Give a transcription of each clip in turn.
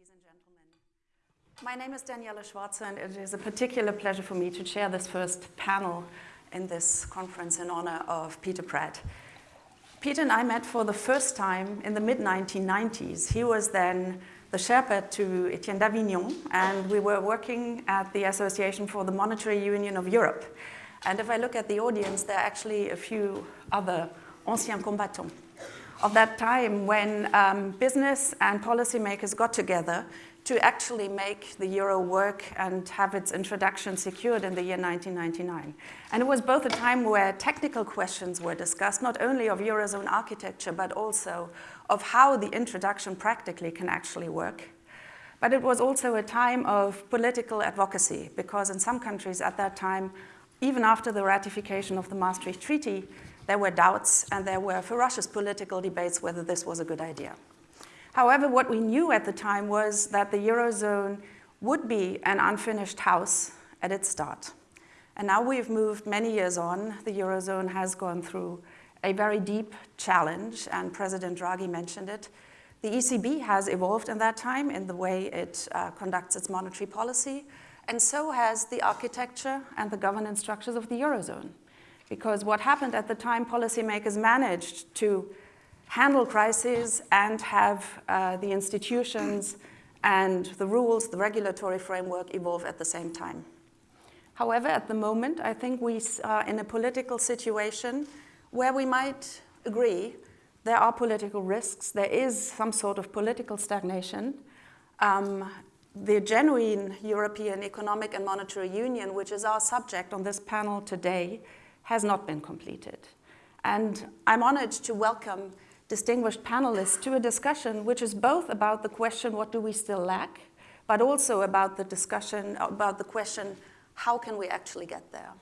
ladies and gentlemen. My name is Daniela Schwarzer, and it is a particular pleasure for me to chair this first panel in this conference in honor of Peter Praet. Peter and I met for the first time in the mid-1990s. He was then the Sherpa to Etienne Davignon, and we were working at the Association for the Monetary Union of Europe. And if I look at the audience, there are actually a few other anciens combattants of that time when um, business and policymakers got together to actually make the euro work and have its introduction secured in the year 1999. And it was both a time where technical questions were discussed, not only of Eurozone architecture, but also of how the introduction practically can actually work. But it was also a time of political advocacy, because in some countries at that time, even after the ratification of the Maastricht Treaty, there were doubts and there were ferocious political debates whether this was a good idea. However, what we knew at the time was that the Eurozone would be an unfinished house at its start. And now we've moved many years on. The Eurozone has gone through a very deep challenge, and President Draghi mentioned it. The ECB has evolved in that time in the way it uh, conducts its monetary policy, and so has the architecture and the governance structures of the Eurozone. Because what happened at the time, policymakers managed to handle crises and have uh, the institutions and the rules, the regulatory framework evolve at the same time. However, at the moment, I think we are in a political situation where we might agree there are political risks, there is some sort of political stagnation. Um, the genuine European Economic and Monetary Union, which is our subject on this panel today, has not been completed. And I'm honored to welcome distinguished panelists to a discussion which is both about the question, what do we still lack, but also about the discussion, about the question, how can we actually get there?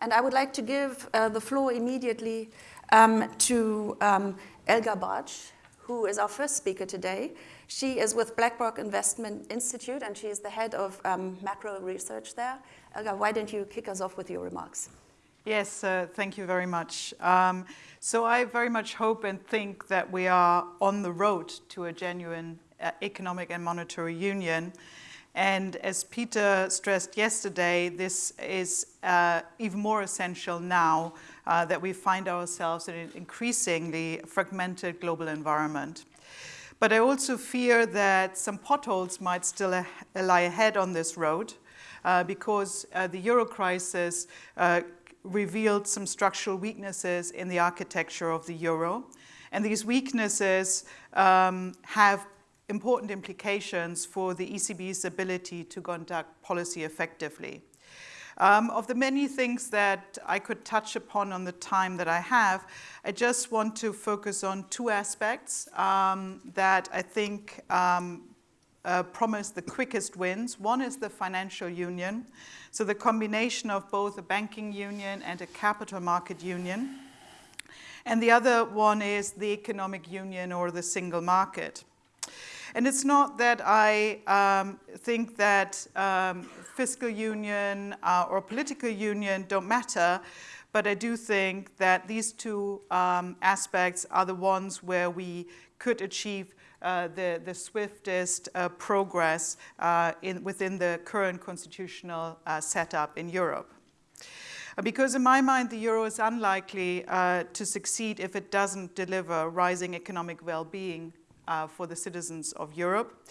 And I would like to give uh, the floor immediately um, to um, Elga Bartsch, who is our first speaker today. She is with BlackRock Investment Institute, and she is the head of um, macro research there. Elga, why don't you kick us off with your remarks? Yes, uh, thank you very much. Um, so I very much hope and think that we are on the road to a genuine uh, economic and monetary union. And as Peter stressed yesterday, this is uh, even more essential now uh, that we find ourselves in an increasingly fragmented global environment. But I also fear that some potholes might still lie ahead on this road uh, because uh, the euro crisis uh, revealed some structural weaknesses in the architecture of the euro. And these weaknesses um, have important implications for the ECB's ability to conduct policy effectively. Um, of the many things that I could touch upon on the time that I have, I just want to focus on two aspects um, that I think um, uh, promise the quickest wins. One is the financial union, so the combination of both a banking union and a capital market union. And the other one is the economic union or the single market. And it's not that I um, think that um, fiscal union uh, or political union don't matter, but I do think that these two um, aspects are the ones where we could achieve uh, the, the swiftest uh, progress uh, in, within the current constitutional uh, setup in Europe. Because in my mind, the euro is unlikely to succeed if it doesn't deliver rising economic well-being for the citizens of Europe.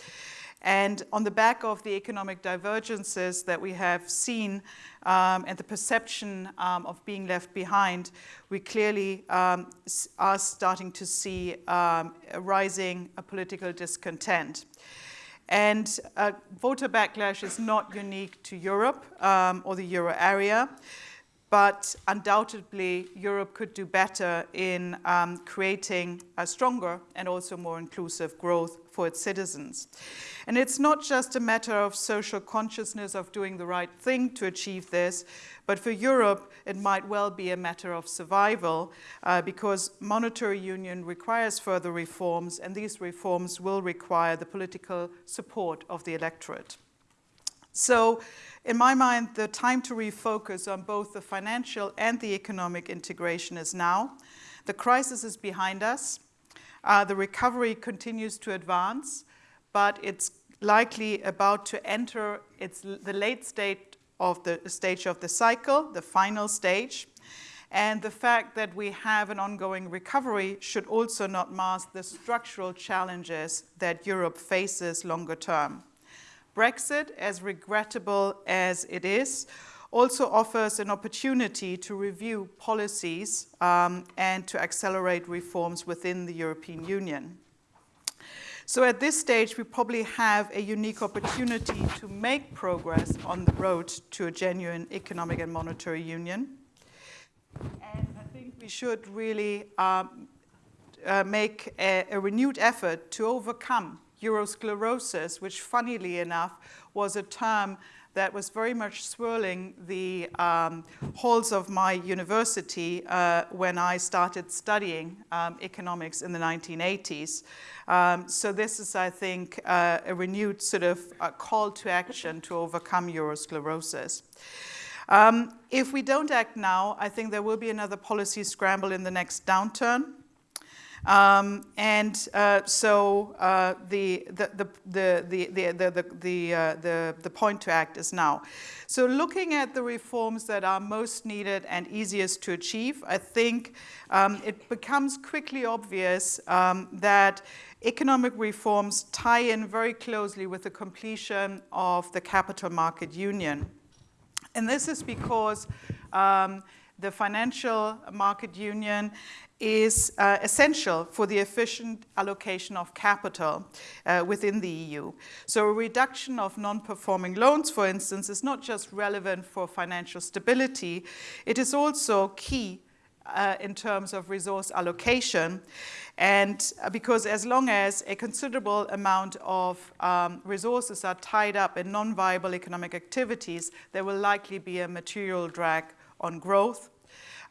And on the back of the economic divergences that we have seen um, and the perception um, of being left behind, we clearly um, are starting to see um, a rising a political discontent. And uh, voter backlash is not unique to Europe um, or the euro area but undoubtedly Europe could do better in um, creating a stronger and also more inclusive growth for its citizens. And it's not just a matter of social consciousness of doing the right thing to achieve this, but for Europe it might well be a matter of survival uh, because monetary union requires further reforms and these reforms will require the political support of the electorate. So in my mind, the time to refocus on both the financial and the economic integration is now. The crisis is behind us. Uh, the recovery continues to advance, but it's likely about to enter its, the late state of the stage of the cycle, the final stage. And the fact that we have an ongoing recovery should also not mask the structural challenges that Europe faces longer term. Brexit, as regrettable as it is, also offers an opportunity to review policies um, and to accelerate reforms within the European Union. So at this stage, we probably have a unique opportunity to make progress on the road to a genuine economic and monetary union. And I think we should really um, uh, make a, a renewed effort to overcome Eurosclerosis, which funnily enough was a term that was very much swirling the um, halls of my university uh, when I started studying um, economics in the 1980s. Um, so this is, I think, uh, a renewed sort of uh, call to action to overcome Eurosclerosis. Um, if we don't act now, I think there will be another policy scramble in the next downturn. Um, and uh, so uh, the, the, the, the, the, the, the, uh, the, the point to act is now. So looking at the reforms that are most needed and easiest to achieve, I think um, it becomes quickly obvious um, that economic reforms tie in very closely with the completion of the capital market union. And this is because um, the financial market union is uh, essential for the efficient allocation of capital uh, within the EU. So a reduction of non-performing loans, for instance, is not just relevant for financial stability, it is also key uh, in terms of resource allocation. And uh, because as long as a considerable amount of um, resources are tied up in non-viable economic activities, there will likely be a material drag on growth.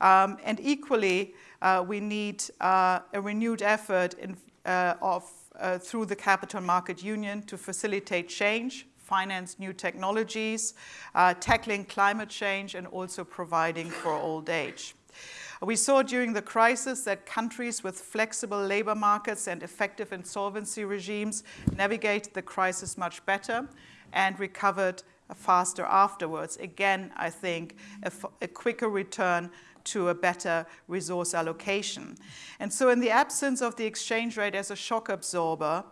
Um, and equally, uh, we need uh, a renewed effort in, uh, of, uh, through the Capital Market Union to facilitate change, finance new technologies, uh, tackling climate change, and also providing for old age. We saw during the crisis that countries with flexible labor markets and effective insolvency regimes navigated the crisis much better and recovered faster afterwards. Again, I think a, a quicker return to a better resource allocation. And so in the absence of the exchange rate as a shock absorber,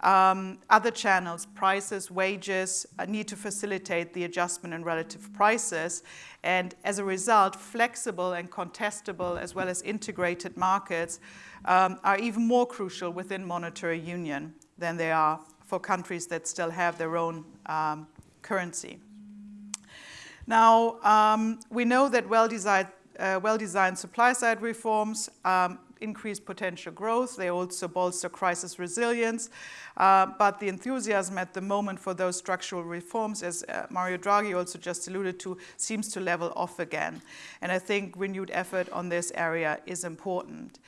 um, other channels, prices, wages, uh, need to facilitate the adjustment in relative prices. And as a result, flexible and contestable as well as integrated markets um, are even more crucial within monetary union than they are for countries that still have their own um, currency. Now, um, we know that well-designed uh, well-designed supply-side reforms um, increase potential growth. They also bolster crisis resilience. Uh, but the enthusiasm at the moment for those structural reforms, as uh, Mario Draghi also just alluded to, seems to level off again. And I think renewed effort on this area is important.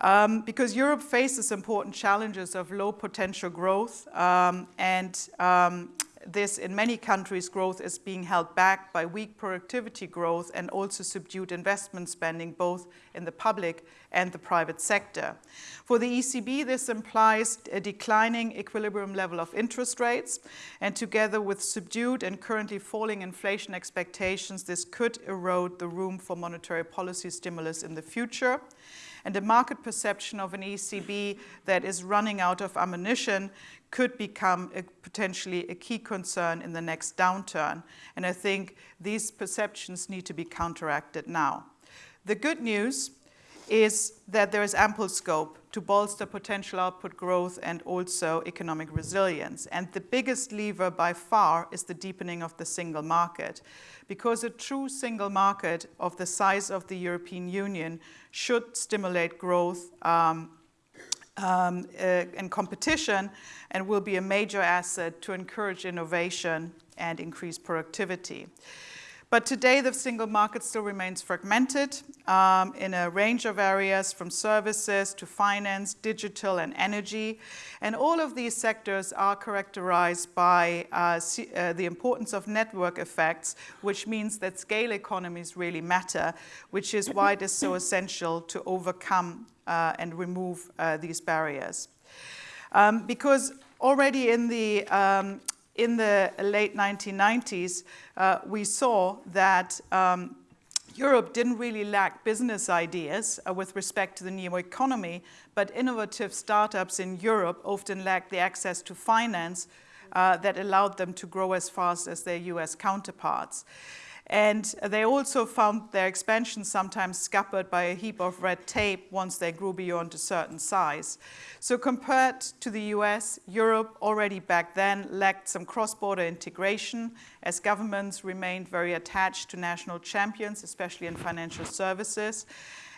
Um, because Europe faces important challenges of low potential growth um, and um, this, in many countries, growth is being held back by weak productivity growth and also subdued investment spending, both in the public and the private sector. For the ECB, this implies a declining equilibrium level of interest rates, and together with subdued and currently falling inflation expectations, this could erode the room for monetary policy stimulus in the future and a market perception of an ECB that is running out of ammunition could become a, potentially a key concern in the next downturn. And I think these perceptions need to be counteracted now. The good news is that there is ample scope to bolster potential output growth and also economic resilience. And the biggest lever by far is the deepening of the single market, because a true single market of the size of the European Union should stimulate growth um, um, uh, and competition and will be a major asset to encourage innovation and increase productivity. But today, the single market still remains fragmented um, in a range of areas from services to finance, digital, and energy. And all of these sectors are characterized by uh, uh, the importance of network effects, which means that scale economies really matter, which is why it is so essential to overcome and remove uh, these barriers. Um, because already in the, um, in the late 1990s, uh, we saw that um, Europe didn't really lack business ideas uh, with respect to the new economy, but innovative startups in Europe often lacked the access to finance uh, that allowed them to grow as fast as their US counterparts. And they also found their expansion sometimes scuppered by a heap of red tape once they grew beyond a certain size. So compared to the US, Europe already back then lacked some cross-border integration as governments remained very attached to national champions, especially in financial services.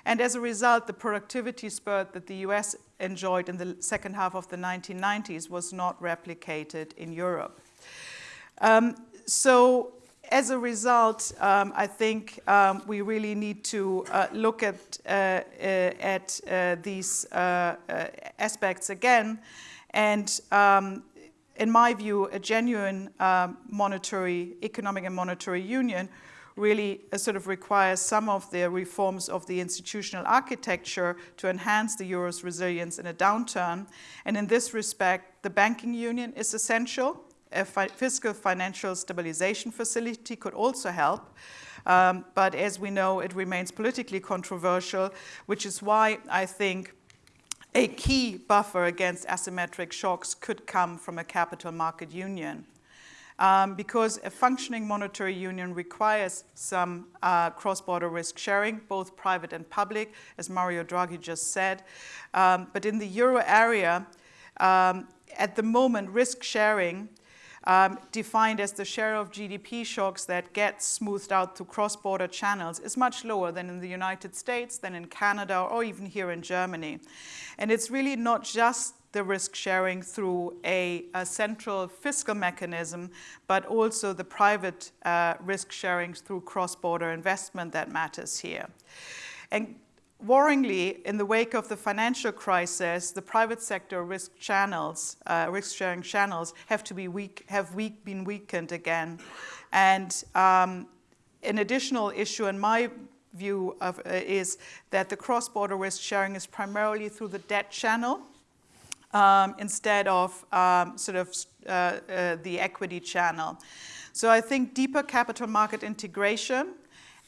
And as a result, the productivity spurt that the US enjoyed in the second half of the 1990s was not replicated in Europe. Um, so as a result, um, I think um, we really need to uh, look at, uh, uh, at uh, these uh, aspects again. And um, in my view, a genuine um, monetary, economic and monetary union really sort of requires some of the reforms of the institutional architecture to enhance the euro's resilience in a downturn. And in this respect, the banking union is essential a fi fiscal financial stabilization facility could also help. Um, but as we know, it remains politically controversial, which is why I think a key buffer against asymmetric shocks could come from a capital market union. Um, because a functioning monetary union requires some uh, cross-border risk sharing, both private and public, as Mario Draghi just said. Um, but in the euro area, um, at the moment, risk sharing um, defined as the share of GDP shocks that get smoothed out through cross-border channels is much lower than in the United States, than in Canada, or even here in Germany. And it's really not just the risk sharing through a, a central fiscal mechanism, but also the private uh, risk sharing through cross-border investment that matters here. And Worryingly, in the wake of the financial crisis, the private sector risk channels, uh, risk-sharing channels, have to be weak, have weak, been weakened again. And um, an additional issue in my view of, uh, is that the cross-border risk sharing is primarily through the debt channel um, instead of um, sort of uh, uh the equity channel. So I think deeper capital market integration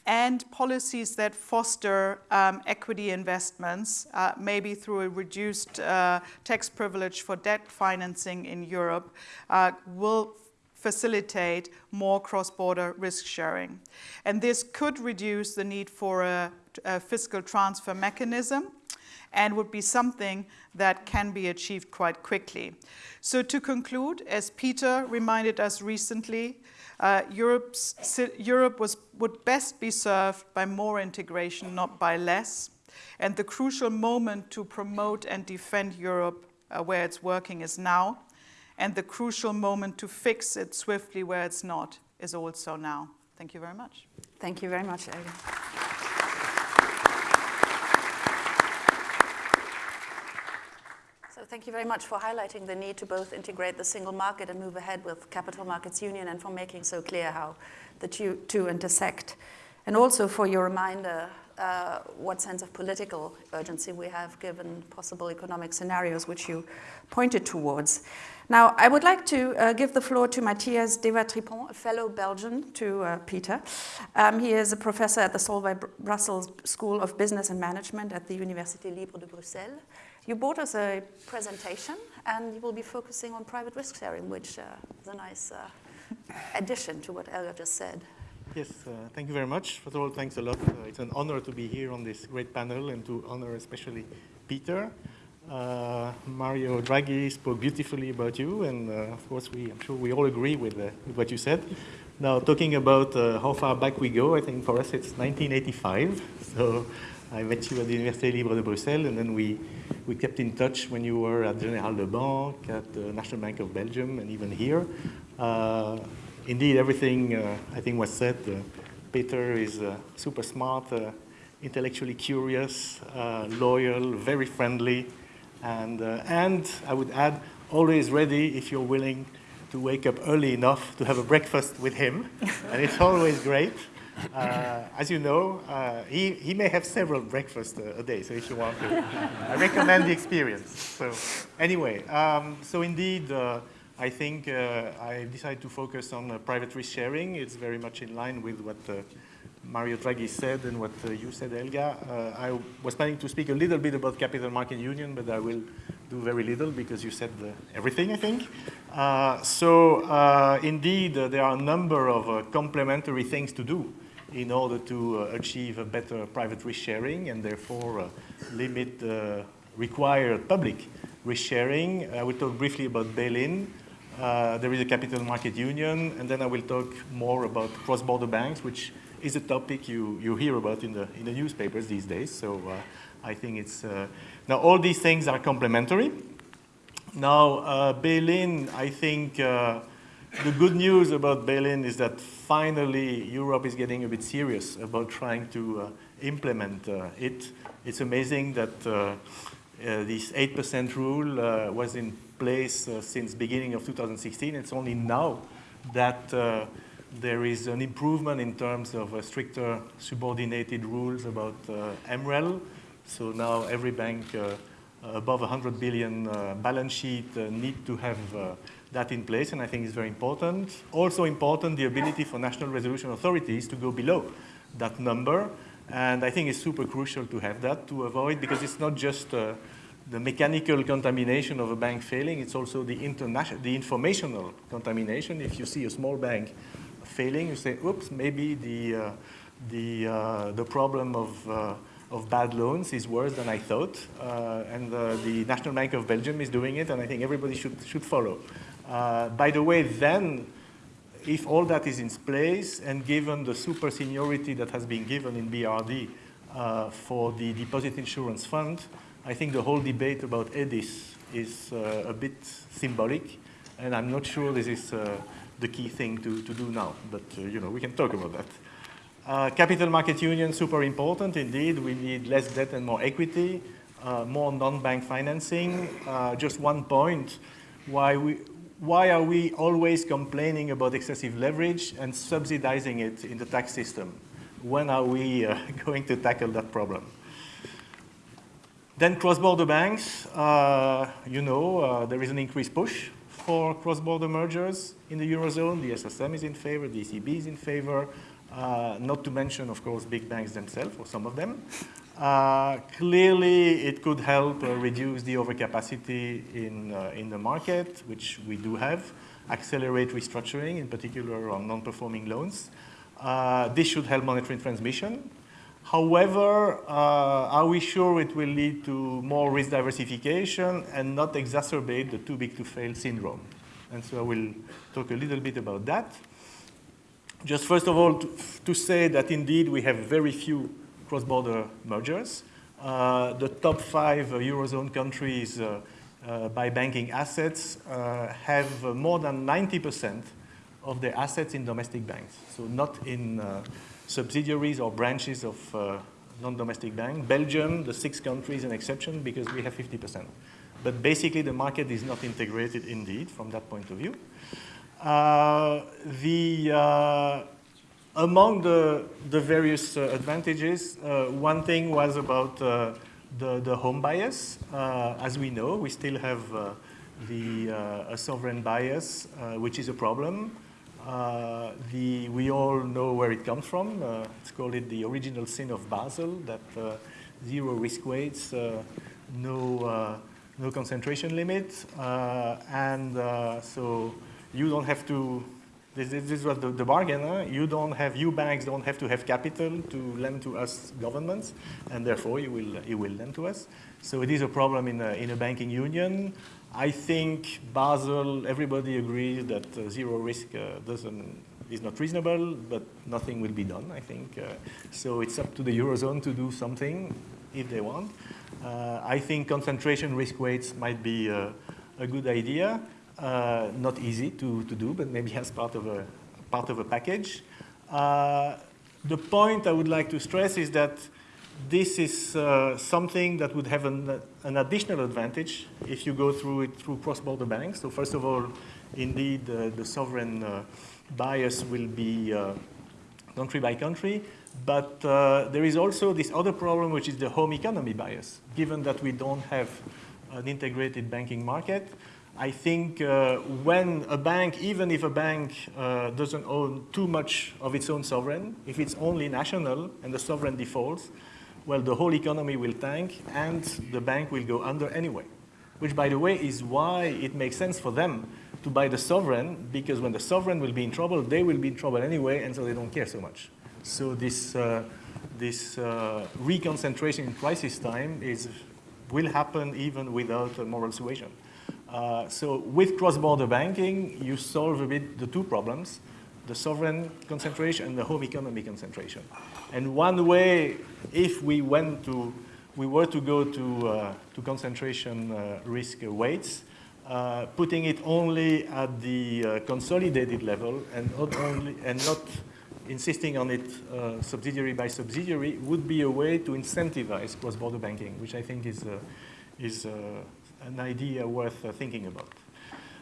and policies that foster um, equity investments, uh, maybe through a reduced uh, tax privilege for debt financing in Europe, uh, will facilitate more cross-border risk sharing. And this could reduce the need for a, a fiscal transfer mechanism and would be something that can be achieved quite quickly. So to conclude, as Peter reminded us recently, uh, Europe was, would best be served by more integration, not by less. And the crucial moment to promote and defend Europe uh, where it's working is now. And the crucial moment to fix it swiftly where it's not is also now. Thank you very much. Thank you very much, Elga. Thank you very much for highlighting the need to both integrate the single market and move ahead with Capital Markets Union and for making so clear how the two, two intersect. And also for your reminder uh, what sense of political urgency we have given possible economic scenarios which you pointed towards. Now, I would like to uh, give the floor to Matthias Dewatripont, a fellow Belgian to uh, Peter. Um, he is a professor at the Solvay Brussels School of Business and Management at the Université Libre de Bruxelles. You brought us a presentation, and you will be focusing on private risk sharing, which uh, is a nice uh, addition to what Elga just said. Yes, uh, thank you very much. First of all, thanks a lot. Uh, it's an honor to be here on this great panel and to honor especially Peter. Uh, Mario Draghi spoke beautifully about you, and uh, of course, we, I'm sure we all agree with, with what you said. Now, talking about how far back we go, I think for us it's 1985. So I met you at the Université Libre de Bruxelles, and then we, we kept in touch when you were at General de Banque, at the National Bank of Belgium, and even here. Uh, indeed, everything uh, I think was said. Uh, Peter is uh, super smart, uh, intellectually curious, uh, loyal, very friendly, and, and I would add, always ready if you're willing to wake up early enough to have a breakfast with him, and it's always great. Uh, as you know, uh, he, he may have several breakfasts a, a day, so if you want to, I recommend the experience. So anyway, um, so indeed, uh, I think uh, I decided to focus on uh, private risk sharing. It's very much in line with what uh, Mario Draghi said and what you said, Helga. I was planning to speak a little bit about capital market union, but I will do very little because you said everything, I think. Uh, so uh, indeed, uh, there are a number of complementary things to do in order to achieve a better private risk sharing and therefore limit the required public risk sharing. I will talk briefly about bail-in. Uh, there is a capital market union, and then I will talk more about cross-border banks, which is a topic you, you hear about in the, in the newspapers these days. So uh, I think it's, uh, now all these things are complementary. Now, uh, bail-in, I think uh, the good news about bail-in is that finally Europe is getting a bit serious about trying to uh, implement uh, it. It's amazing that uh, uh, this 8% rule was in place since beginning of 2016. It's only now that there is an improvement in terms of stricter subordinated rules about MREL. So now every bank uh, above 100 billion uh, balance sheet uh, need to have that in place, and I think it's very important. Also important, the ability for national resolution authorities to go below that number, and I think it's super crucial to have that to avoid, because it's not just uh, the mechanical contamination of a bank failing, it's also the, international, the informational contamination. If you see a small bank failing, you say, oops, maybe the, uh, the, uh, the problem of of bad loans is worse than I thought. Uh, and uh, the National Bank of Belgium is doing it, and I think everybody should, should follow. Uh, by the way, then, if all that is in place, and given the super seniority that has been given in BRRD uh, for the Deposit Insurance Fund, I think the whole debate about EDIS is uh, a bit symbolic, and I'm not sure this is uh, the key thing to, to do now, but you know, we can talk about that. Uh, capital market union, super important indeed. We need less debt and more equity, uh, more non-bank financing. Uh, just one point, why, we, why are we always complaining about excessive leverage and subsidizing it in the tax system? When are we uh, going to tackle that problem? Then cross-border banks, uh, you know, uh, there is an increased push for cross-border mergers in the Eurozone. The SSM is in favor, the ECB is in favor. Uh, not to mention, of course, big banks themselves, or some of them. Uh, clearly, it could help uh, reduce the overcapacity in, uh, in the market, which we do have, accelerate restructuring, in particular on non-performing loans. This should help monetary transmission. However, uh, are we sure it will lead to more risk diversification and not exacerbate the too big to fail syndrome? And so I will talk a little bit about that. Just first of all, to, to say that indeed we have very few cross-border mergers. Uh, the top five Eurozone countries uh, uh by banking assets have more than 90% of their assets in domestic banks. So not in subsidiaries or branches of non-domestic banks. Belgium, the six countries, an exception because we have 50%. But basically the market is not integrated indeed from that point of view. Uh, the, uh, among the, the various uh, advantages, uh, one thing was about uh, the, the home bias. Uh, as we know, we still have the a sovereign bias, which is a problem. Uh, the, we all know where it comes from. Uh, let's call it the original sin of Basel, that uh, zero risk weights, no, no concentration limit. and so you don't have to, this, this was the, the bargain, huh? you don't have, you banks don't have to have capital to lend to us governments, and therefore you will, you will lend to us. So it is a problem in a, in a banking union. I think Basel, everybody agrees that uh, zero risk uh, doesn't, is not reasonable, but nothing will be done, I think. Uh, so it's up to the Eurozone to do something if they want. Uh, I think concentration risk weights might be uh, a good idea. Uh, not easy to, to do, but maybe as part of a, part of a package. Uh, the point I would like to stress is that this is uh, something that would have an, an, additional advantage if you go through it through cross-border banks. So first of all, indeed, uh, the sovereign uh, bias will be uh, country by country. But there is also this other problem, which is the home economy bias. Given that we don't have an integrated banking market, I think uh, when a bank, even if a bank uh, doesn't own too much of its own sovereign, if it's only national and the sovereign defaults, well, the whole economy will tank and the bank will go under anyway. Which, by the way, is why it makes sense for them to buy the sovereign, because when the sovereign will be in trouble, they will be in trouble anyway, and so they don't care so much. So this, uh, this uh, reconcentration in crisis time is, will happen even without a moral suasion. Uh, so with cross-border banking, you solve a bit the two problems, the sovereign concentration and the home economy concentration. And one way, if we went to, we were to go to, uh, to concentration uh, risk weights, uh, putting it only at the uh, consolidated level and not only, and not insisting on it subsidiary by subsidiary would be a way to incentivize cross-border banking, which I think is, is an idea worth uh, thinking about.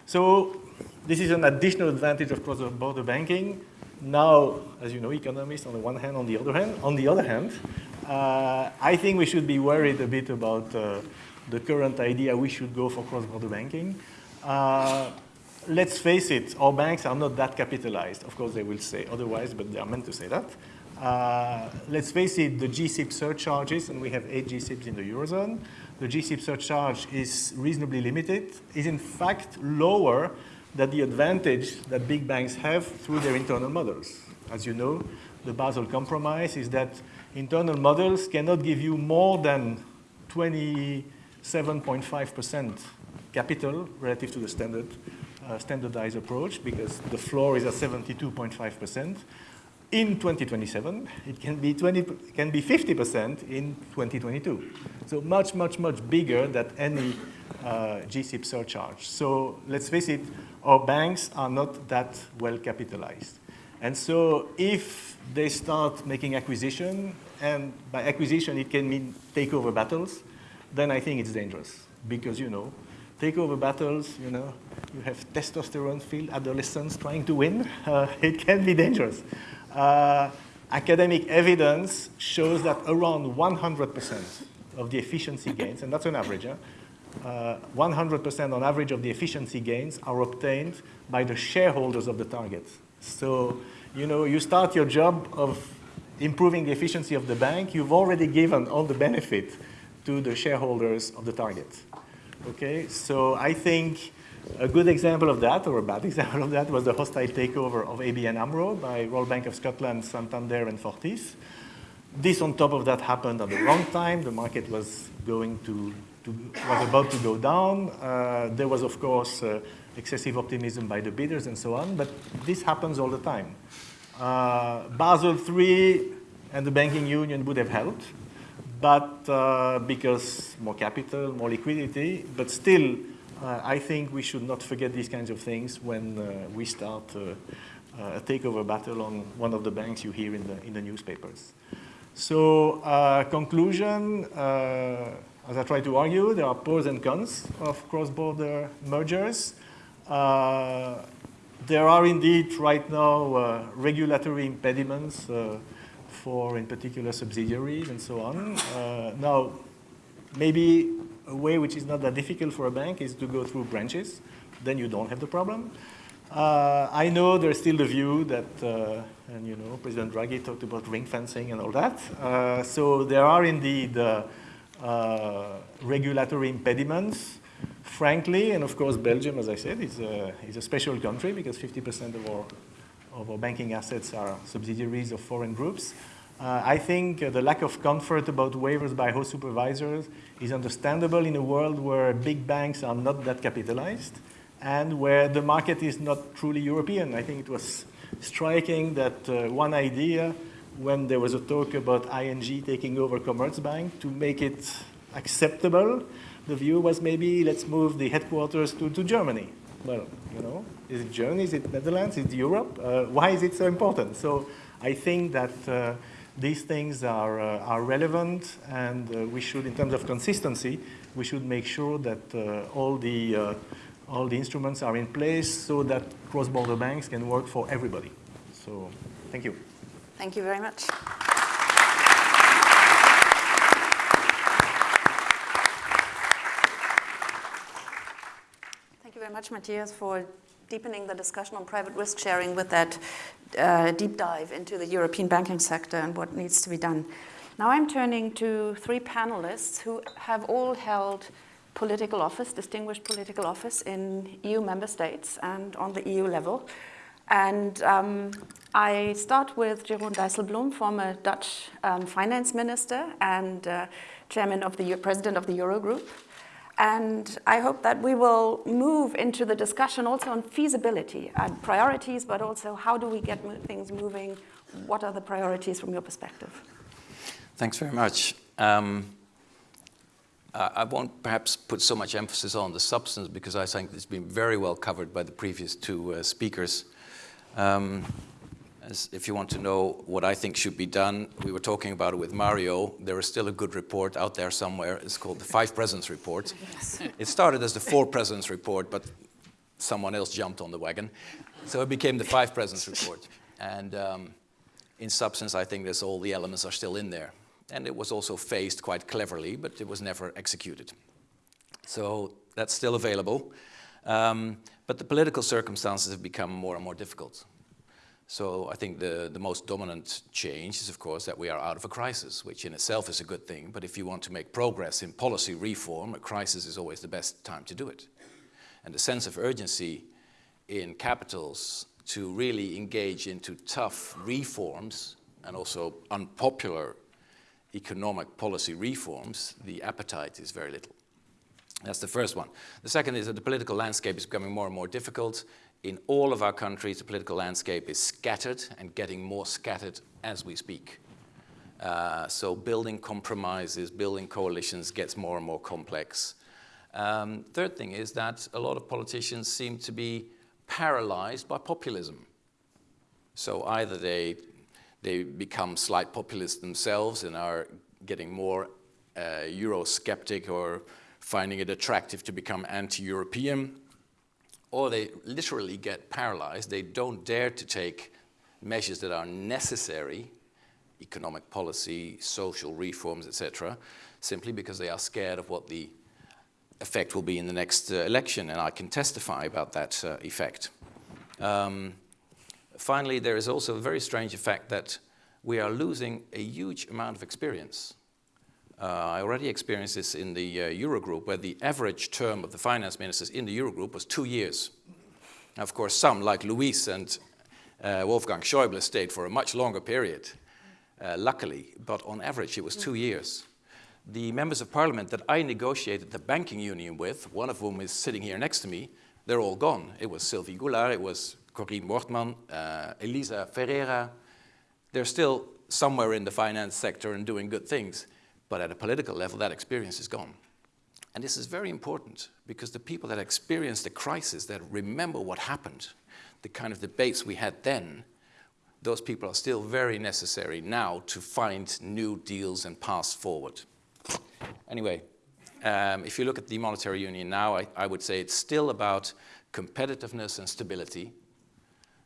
So this is an additional advantage of cross-border banking. Now, as you know, economists on the one hand, on the other hand, on the other hand, uh, I think we should be worried a bit about uh, the current idea we should go for cross-border banking. Uh, let's face it, our banks are not that capitalized. Of course, they will say otherwise, but they are meant to say that. Uh, let's face it, the GSIB surcharges, and we have eight GSIBs in the Eurozone, the GSIB surcharge is reasonably limited, is in fact lower than the advantage that big banks have through their internal models. As you know, the Basel Compromise is that internal models cannot give you more than 27.5% capital relative to the standard uh, standardized approach because the floor is at 72.5%. In 2027, it can be 20, can be 50% in 2022. So much, much, much bigger than any uh, GSIB surcharge. So let's face it, our banks are not that well capitalized. And so if they start making acquisition, and by acquisition it can mean takeover battles, then I think it's dangerous because, you know, takeover battles, you know, you have testosterone-filled adolescents trying to win. Uh, it can be dangerous. Uh, academic evidence shows that around 100% of the efficiency gains, and that's an average, 100% uh, on average of the efficiency gains are obtained by the shareholders of the target. So, you know, you start your job of improving the efficiency of the bank, you've already given all the benefit to the shareholders of the target. Okay, so I think a good example of that, or a bad example of that, was the hostile takeover of ABN AMRO by Royal Bank of Scotland, Santander, and Fortis. This, on top of that, happened at the wrong time. The market was going to, to was about to go down. Uh, there was, of course, uh, excessive optimism by the bidders and so on, but this happens all the time. Uh, Basel III and the banking union would have helped, but uh, because more capital, more liquidity, but still, uh, I think we should not forget these kinds of things when uh, we start uh, uh, a takeover battle on one of the banks you hear in the, in the newspapers. So, uh, conclusion, as I try to argue, there are pros and cons of cross-border mergers. there are indeed right now regulatory impediments for, in particular, subsidiaries and so on. Now, maybe a way which is not that difficult for a bank is to go through branches. Then you don't have the problem. Uh, I know there's still the view that, uh, and you know, President Draghi talked about ring fencing and all that. Uh, so there are indeed uh, uh, regulatory impediments. Frankly, and of course Belgium, as I said, is a, is a special country because 50% of our, of our banking assets are subsidiaries of foreign groups. Uh, I think uh, the lack of comfort about waivers by host supervisors is understandable in a world where big banks are not that capitalized and where the market is not truly European. I think it was striking that uh, one idea when there was a talk about ING taking over Commerzbank to make it acceptable, the view was maybe let's move the headquarters to, to Germany. Well, you know, is it Germany, is it Netherlands, is it Europe? Uh, why is it so important? So I think that uh, these things are, uh, are relevant and uh, we should, in terms of consistency, we should make sure that uh, all, the, uh, all the instruments are in place so that cross-border banks can work for everybody. So, thank you. Thank you very much. Thank you very much, Matthias, for deepening the discussion on private risk sharing with that uh, deep dive into the European banking sector and what needs to be done. Now I'm turning to three panelists who have all held political office, distinguished political office in EU member states and on the EU level. And um, I start with Jeroen Dijsselbloem, former Dutch um, finance minister and uh, chairman of the president of the Eurogroup. And I hope that we will move into the discussion also on feasibility and priorities, but also how do we get things moving? What are the priorities from your perspective? Thanks very much. Um, I won't perhaps put so much emphasis on the substance because I think it's been very well covered by the previous two uh, speakers. Um, as if you want to know what I think should be done, we were talking about it with Mario. There is still a good report out there somewhere. It's called the Five Presidents Report. Yes. It started as the Four Presidents Report, but someone else jumped on the wagon. So it became the Five Presidents Report. And um, in substance, I think there's all the elements are still in there. And it was also phased quite cleverly, but it was never executed. So that's still available. Um, but the political circumstances have become more and more difficult. So I think the, the most dominant change is, of course, that we are out of a crisis, which in itself is a good thing. But if you want to make progress in policy reform, a crisis is always the best time to do it. And the sense of urgency in capitals to really engage into tough reforms and also unpopular economic policy reforms, the appetite is very little. That's the first one. The second is that the political landscape is becoming more and more difficult in all of our countries, the political landscape is scattered and getting more scattered as we speak. Uh, so building compromises, building coalitions gets more and more complex. Um, third thing is that a lot of politicians seem to be paralyzed by populism. So either they, they become slight populists themselves and are getting more uh, Eurosceptic or finding it attractive to become anti-European, or they literally get paralyzed. They don't dare to take measures that are necessary, economic policy, social reforms, etc., simply because they are scared of what the effect will be in the next uh, election, and I can testify about that uh, effect. Um, finally, there is also a very strange effect that we are losing a huge amount of experience. Uh, I already experienced this in the uh, Eurogroup, where the average term of the finance ministers in the Eurogroup was two years. Now, of course, some, like Luis and uh, Wolfgang Schäuble, stayed for a much longer period, uh, luckily, but on average it was two years. The members of parliament that I negotiated the banking union with, one of whom is sitting here next to me, they're all gone. It was Sylvie Goulard, it was Corien Wortmann, uh, Elisa Ferreira. They're still somewhere in the finance sector and doing good things. But at a political level, that experience is gone. And this is very important because the people that experience the crisis, that remember what happened, the kind of debates we had then, those people are still very necessary now to find new deals and pass forward. Anyway, um, if you look at the monetary union now, I, I, would say it's still about competitiveness and stability.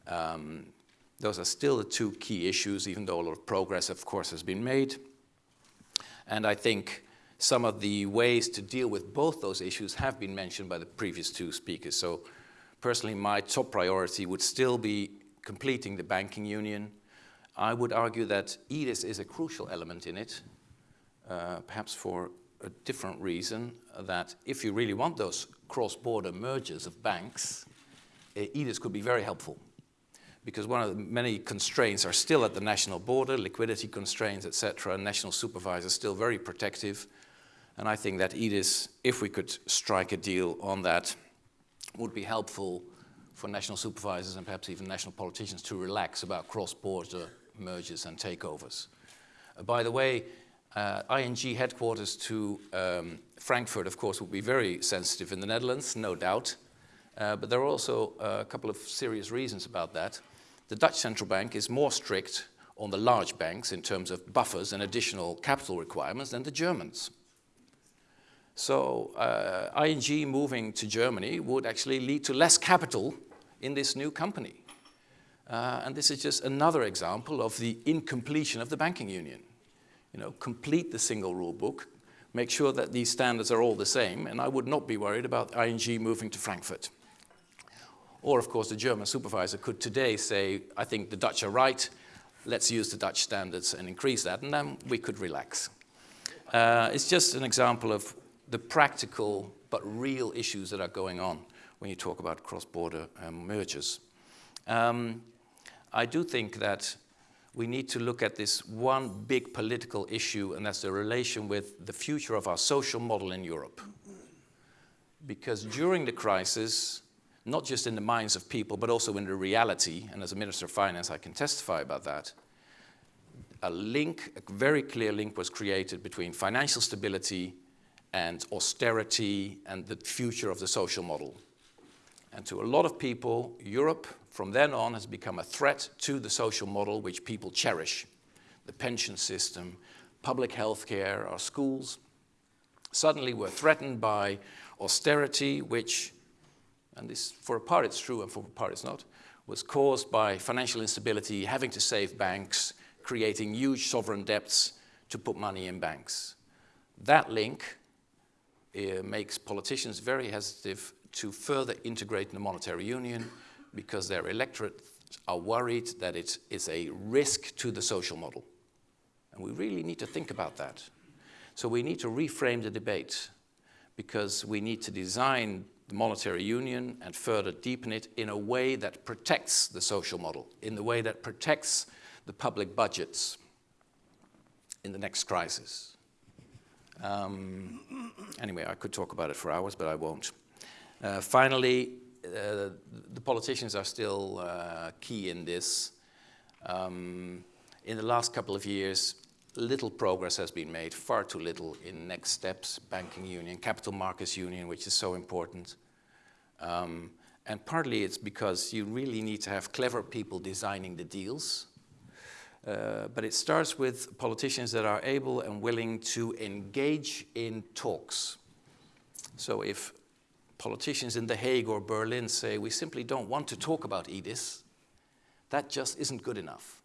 Um, those are still the two key issues, even though a lot of progress, of course, has been made. And I think some of the ways to deal with both those issues have been mentioned by the previous two speakers. So personally, my top priority would still be completing the banking union. I would argue that EDIS is a crucial element in it, uh, perhaps for a different reason, that if you really want those cross-border mergers of banks, uh, EDIS could be very helpful because one of the many constraints are still at the national border, liquidity constraints, etc. National supervisors still very protective. And I think that EDIS, if we could strike a deal on that, would be helpful for national supervisors and perhaps even national politicians to relax about cross-border mergers and takeovers. Uh, by the way, uh, ING headquarters to um, Frankfurt, of course, would be very sensitive in the Netherlands, no doubt. Uh, but there are also a couple of serious reasons about that. The Dutch central bank is more strict on the large banks in terms of buffers and additional capital requirements than the Germans. So uh, ING moving to Germany would actually lead to less capital in this new company. Uh, and this is just another example of the incompletion of the banking union. You know, complete the single rule book, make sure that these standards are all the same, and I would not be worried about ING moving to Frankfurt. Or, of course, the German supervisor could today say, I think the Dutch are right, let's use the Dutch standards and increase that, and then we could relax. Uh, it's just an example of the practical but real issues that are going on when you talk about cross-border um, mergers. Um, I do think that we need to look at this one big political issue, and that's the relation with the future of our social model in Europe. Because during the crisis, not just in the minds of people, but also in the reality, and as a Minister of Finance, I can testify about that, a link, a very clear link was created between financial stability and austerity and the future of the social model. And to a lot of people, Europe from then on has become a threat to the social model which people cherish. The pension system, public health care, our schools. Suddenly we're threatened by austerity, which, and this for a part it's true and for a part it's not, was caused by financial instability, having to save banks, creating huge sovereign debts to put money in banks. That link uh, makes politicians very hesitant to further integrate in the monetary union because their electorate are worried that it is a risk to the social model. And we really need to think about that. So we need to reframe the debate because we need to design the monetary union and further deepen it in a way that protects the social model, in the way that protects the public budgets in the next crisis. Um, anyway, I could talk about it for hours, but I won't. Uh, finally, uh, the politicians are still uh, key in this. Um, in the last couple of years, little progress has been made, far too little in next steps, banking union, capital markets union, which is so important. Um, and partly it's because you really need to have clever people designing the deals. Uh, but it starts with politicians that are able and willing to engage in talks. So if politicians in The Hague or Berlin say, we simply don't want to talk about EDIS, that just isn't good enough.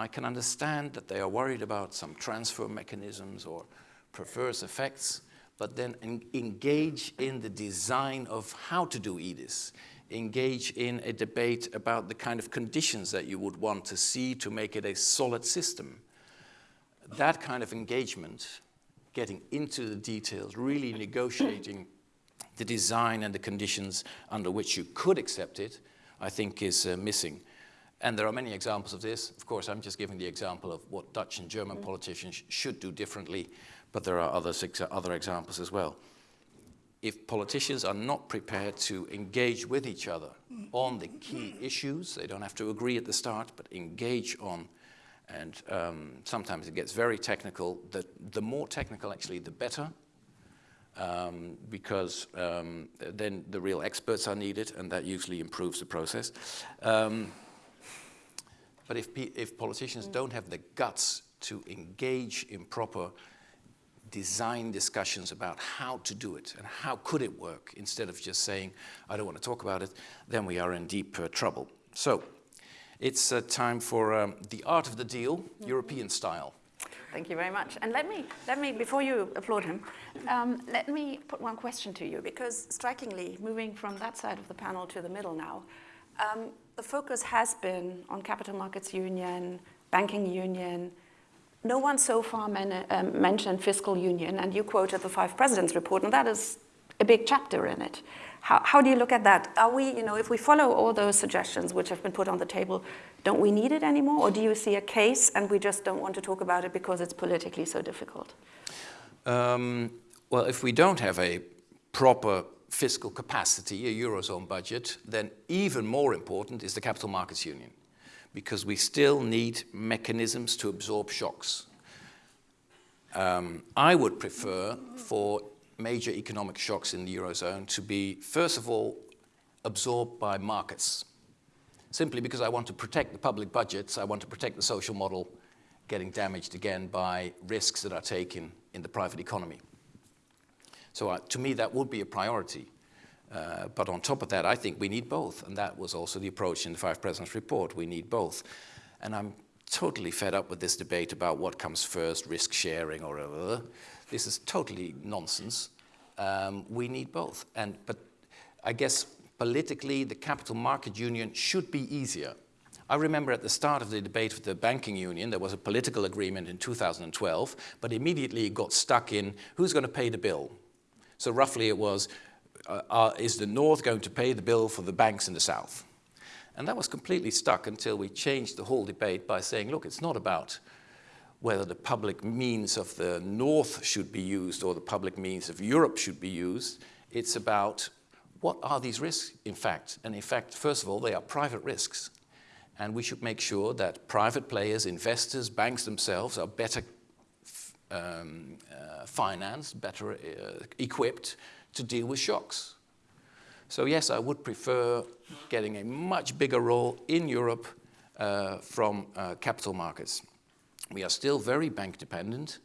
I can understand that they are worried about some transfer mechanisms or perverse effects, but then en engage in the design of how to do EDIS, engage in a debate about the kind of conditions that you would want to see to make it a solid system. That kind of engagement, getting into the details, really negotiating the design and the conditions under which you could accept it, I think is uh, missing. And there are many examples of this. Of course, I'm just giving the example of what Dutch and German mm. politicians should do differently, but there are other, other examples as well. If politicians are not prepared to engage with each other on the key issues, they don't have to agree at the start, but engage on, and um, sometimes it gets very technical. The, the more technical, actually, the better, um, because um, then the real experts are needed and that usually improves the process. But if, if politicians don't have the guts to engage in proper design discussions about how to do it and how could it work instead of just saying, I don't want to talk about it, then we are in deep uh, trouble. So it's uh, time for um, the art of the deal, mm -hmm. European style. Thank you very much. And let me, let me before you applaud him, um, let me put one question to you, because strikingly, moving from that side of the panel to the middle now, um, the focus has been on capital markets union, banking union. No one so far um, mentioned fiscal union, and you quoted the five presidents report, and that is a big chapter in it. How, how do you look at that? Are we, you know, if we follow all those suggestions which have been put on the table, don't we need it anymore? Or do you see a case and we just don't want to talk about it because it's politically so difficult? Um, well, if we don't have a proper fiscal capacity, a Eurozone budget, then even more important is the capital markets union because we still need mechanisms to absorb shocks. Um, I would prefer for major economic shocks in the Eurozone to be, first of all, absorbed by markets. Simply because I want to protect the public budgets, I want to protect the social model getting damaged again by risks that are taken in the private economy. So uh, to me, that would be a priority. Uh, but on top of that, I think we need both. And that was also the approach in the Five Presidents report. We need both. And I'm totally fed up with this debate about what comes first, risk sharing or whatever. This is totally nonsense. Um, we need both. And, but I guess politically, the capital market union should be easier. I remember at the start of the debate with the banking union, there was a political agreement in 2012, but immediately it got stuck in who's going to pay the bill. So roughly it was, uh, uh, is the North going to pay the bill for the banks in the South? And that was completely stuck until we changed the whole debate by saying, look, it's not about whether the public means of the North should be used or the public means of Europe should be used. It's about what are these risks, in fact? And in fact, first of all, they are private risks. And we should make sure that private players, investors, banks themselves are better um, uh, financed, better uh, equipped to deal with shocks. So yes, I would prefer getting a much bigger role in Europe uh, from uh, capital markets. We are still very bank dependent.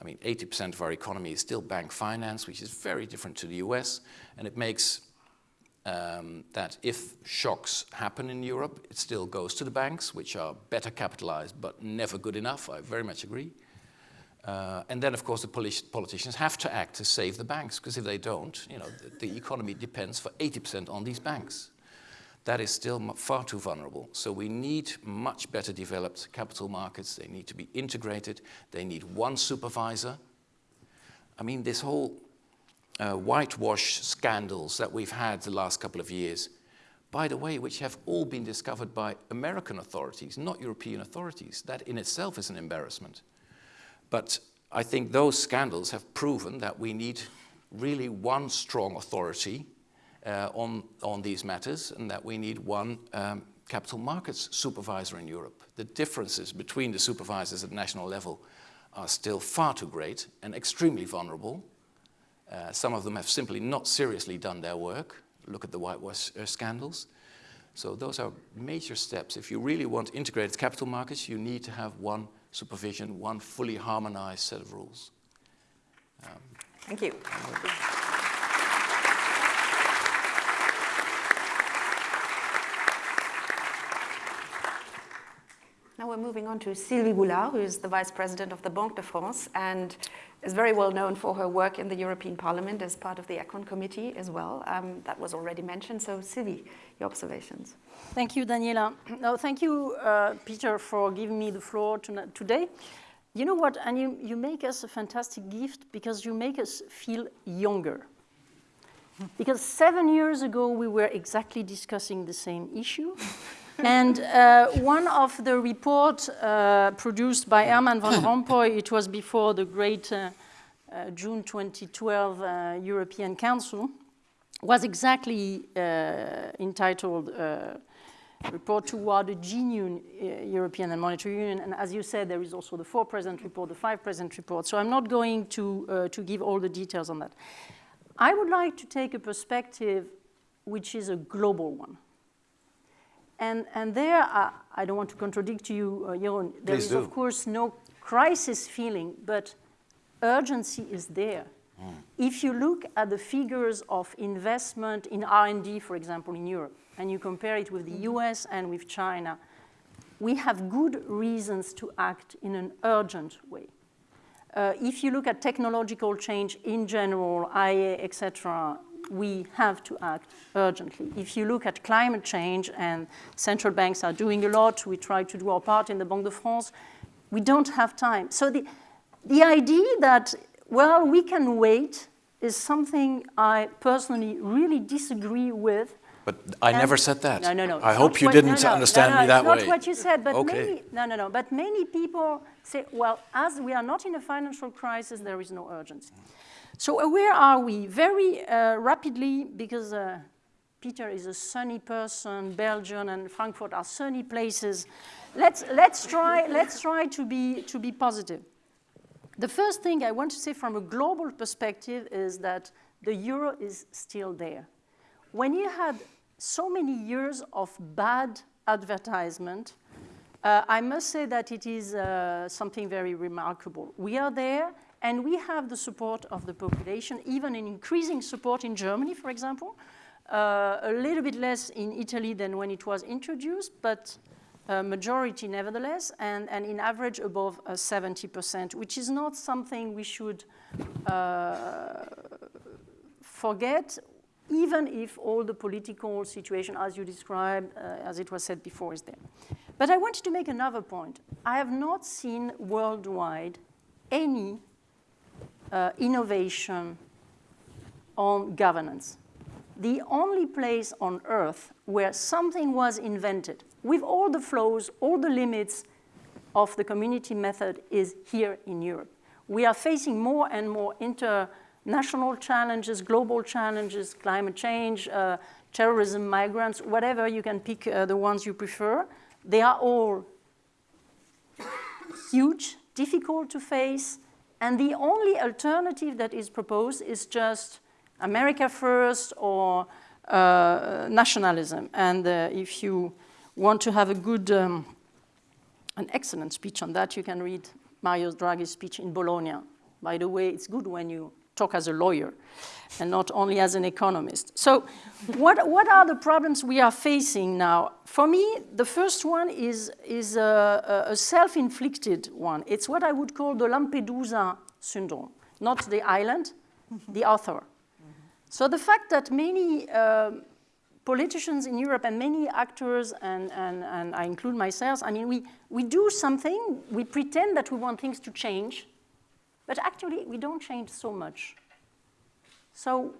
I mean, 80% of our economy is still bank finance, which is very different to the US, and it makes um, that if shocks happen in Europe, it still goes to the banks, which are better capitalized but never good enough. I very much agree. Uh, and then, of course, the politicians have to act to save the banks, because if they don't, you know, the, the economy depends for 80% on these banks. That is still far too vulnerable. So we need much better developed capital markets. They need to be integrated. They need one supervisor. I mean, this whole uh, whitewash scandals that we've had the last couple of years, by the way, which have all been discovered by American authorities, not European authorities. That in itself is an embarrassment. But I think those scandals have proven that we need really one strong authority uh, on, on these matters and that we need one um, capital markets supervisor in Europe. The differences between the supervisors at national level are still far too great and extremely vulnerable. Uh, some of them have simply not seriously done their work. Look at the whitewash uh, scandals. So those are major steps. If you really want integrated capital markets, you need to have one supervision, one fully harmonized set of rules. Um, Thank you. We're moving on to Sylvie Goulard, who is the Vice President of the Banque de France and is very well known for her work in the European Parliament as part of the Econ Committee as well. Um, that was already mentioned. So Sylvie, your observations. Thank you, Daniela. No, thank you, uh, Peter, for giving me the floor to today. You know what, and you, you make us a fantastic gift because you make us feel younger. Because seven years ago, we were exactly discussing the same issue. and uh, one of the reports uh, produced by Herman van Rompuy, it was before the great uh, uh June 2012 uh, European Council, was exactly uh, entitled report toward a genuine European and Monetary Union. And as you said, there is also the four president report, the five president report. So I'm not going to, to give all the details on that. I would like to take a perspective which is a global one. And, and there, uh, I don't want to contradict you, uh, Jeroen, there Please is do. of course no crisis feeling, but urgency is there. Mm. If you look at the figures of investment in R&D, for example, in Europe, and you compare it with the mm-hmm. US and with China, we have good reasons to act in an urgent way. Uh, if you look at technological change in general, IA, etc., we have to act urgently. If you look at climate change, and central banks are doing a lot, we try to do our part in the Banque de France, we don't have time. So the, the idea that, well, we can wait is something I personally really disagree with. But I and never said that. No, no, no. I hope you what, didn't no, no, understand no, me that way. not what you said, but okay. many, no, no, no. But many people say, well, as we are not in a financial crisis, there is no urgency. So uh, where are we? Very uh, rapidly, because uh, Peter is a sunny person, Belgium and Frankfurt are sunny places. Let's, let's, try, let's try to be, to be positive. The first thing I want to say from a global perspective is that the euro is still there. When you had so many years of bad advertisement, uh, I must say that it is uh, something very remarkable. We are there, and we have the support of the population, even an increasing support in Germany, for example, uh, a little bit less in Italy than when it was introduced, but a majority nevertheless, and, and in average above uh, 70%, which is not something we should uh, forget, even if all the political situation, as you described, uh, as it was said before, is there. But I wanted to make another point. I have not seen worldwide any uh, innovation on governance. The only place on earth where something was invented with all the flows, all the limits of the community method is here in Europe. We are facing more and more international challenges, global challenges, climate change, uh, terrorism, migrants, whatever, you can pick uh, the ones you prefer. They are all huge, difficult to face, and the only alternative that is proposed is just America first or uh, nationalism. And uh, if you want to have a good, um, an excellent speech on that, you can read Mario Draghi's speech in Bologna. By the way, it's good when you talk as a lawyer and not only as an economist. So what, what are the problems we are facing now? For me, the first one is, is a, a self-inflicted one. It's what I would call the Lampedusa syndrome, not the island, the author. So the fact that many uh, politicians in Europe and many actors, and, and, and I include myself, I mean, we, we do something, we pretend that we want things to change, but actually we don't change so much. So,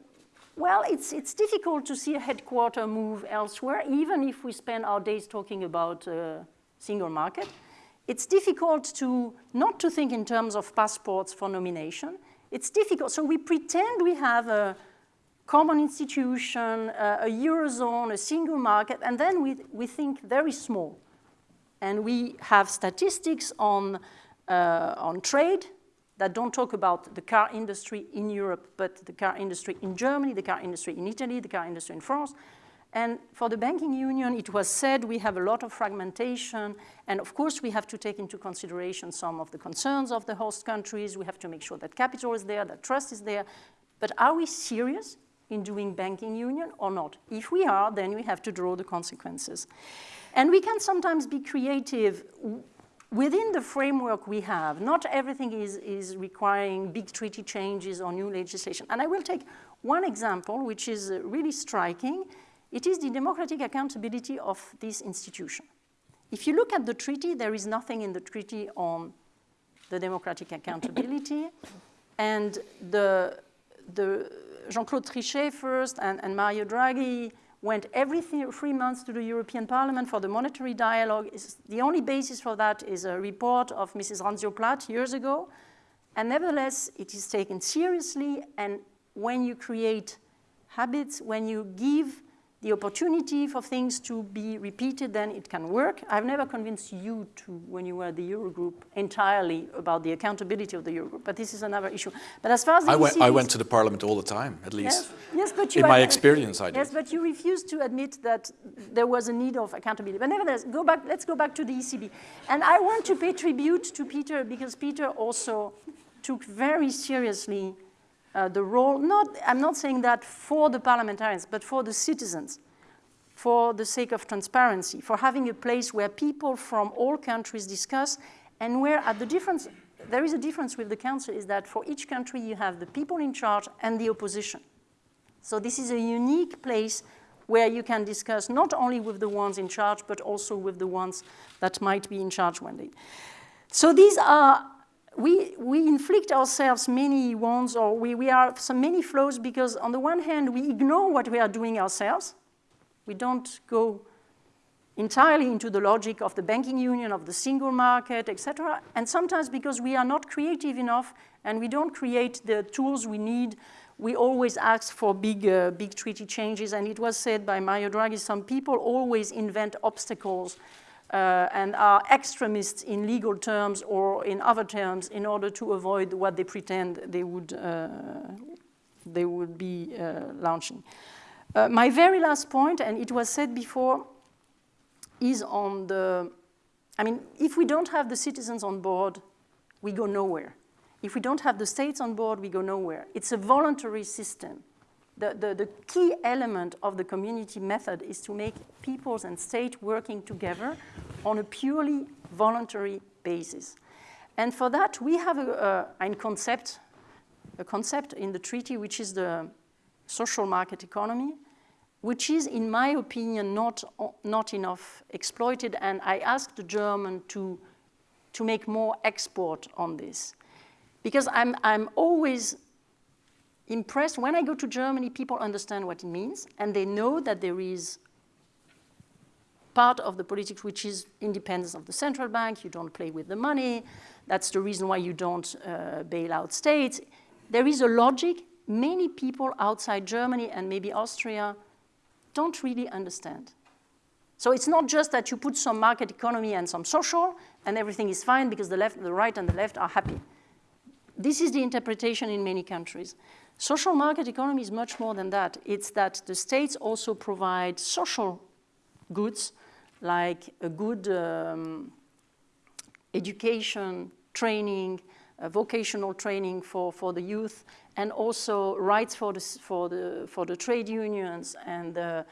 well, it's, it's difficult to see a headquarter move elsewhere, even if we spend our days talking about uh, single market. It's difficult to not to think in terms of passports for nomination. It's difficult, so we pretend we have a common institution, uh, a Eurozone, a single market, and then we, we think very small. And we have statistics on, uh, on trade, that don't talk about the car industry in Europe, but the car industry in Germany, the car industry in Italy, the car industry in France. And for the banking union, it was said we have a lot of fragmentation. And of course, we have to take into consideration some of the concerns of the host countries. We have to make sure that capital is there, that trust is there. But are we serious in doing banking union or not? If we are, then we have to draw the consequences. And we can sometimes be creative within the framework we have, not everything is, is requiring big treaty changes or new legislation. And I will take one example, which is uh, really striking. It is the democratic accountability of this institution. If you look at the treaty, there is nothing in the treaty on the democratic accountability. and the, the Jean-Claude Trichet first and, and Mario Draghi went every three months to the European Parliament for the monetary dialogue. It's, the only basis for that is a report of Mrs. Randzio-Plath years ago. And nevertheless, it is taken seriously. And when you create habits, when you give the opportunity for things to be repeated, then it can work. I've never convinced you to, when you were at the Eurogroup, entirely about the accountability of the Eurogroup, but this is another issue. But as far as the I went, I went to the parliament all the time, at least. Yes, yes but you In my experience, I did. Yes, but you refused to admit that there was a need of accountability. But nevertheless, go back, let's go back to the ECB. And I want to pay tribute to Peter because Peter also took very seriously uh, the role, not, I'm not saying that for the parliamentarians, but for the citizens, for the sake of transparency, for having a place where people from all countries discuss and where at the difference, there is a difference with the council is that for each country you have the people in charge and the opposition. So this is a unique place where you can discuss not only with the ones in charge, but also with the ones that might be in charge one day. So these are, we, we inflict ourselves many wounds or we, we are some many flaws because on the one hand, we ignore what we are doing ourselves. We don't go entirely into the logic of the banking union, of the single market, etc. And sometimes because we are not creative enough and we don't create the tools we need, we always ask for big, uh, big treaty changes. And it was said by Mario Draghi, some people always invent obstacles uh, and are extremists in legal terms or in other terms in order to avoid what they pretend they would, uh, they would be uh, launching. Uh, my very last point, and it was said before, is on the, I mean, if we don't have the citizens on board, we go nowhere. If we don't have the states on board, we go nowhere. It's a voluntary system the, the, the key element of the community method is to make peoples and state working together on a purely voluntary basis. And for that, we have a, a, a concept, a concept in the treaty, which is the social market economy, which is, in my opinion, not, not enough exploited. And I asked the German to, to make more export on this. Because I'm, I'm always impressed. When I go to Germany, people understand what it means, and they know that there is part of the politics which is independence of the central bank. You don't play with the money. That's the reason why you don't uh, bail out states. There is a logic. Many people outside Germany and maybe Austria don't really understand. So it's not just that you put some market economy and some social and everything is fine because the left, the right and the left are happy. This is the interpretation in many countries. Social market economy is much more than that. It's that the states also provide social goods like a good um, education, training, uh, vocational training for, for the youth, and also rights for the, for the, for the trade unions and the,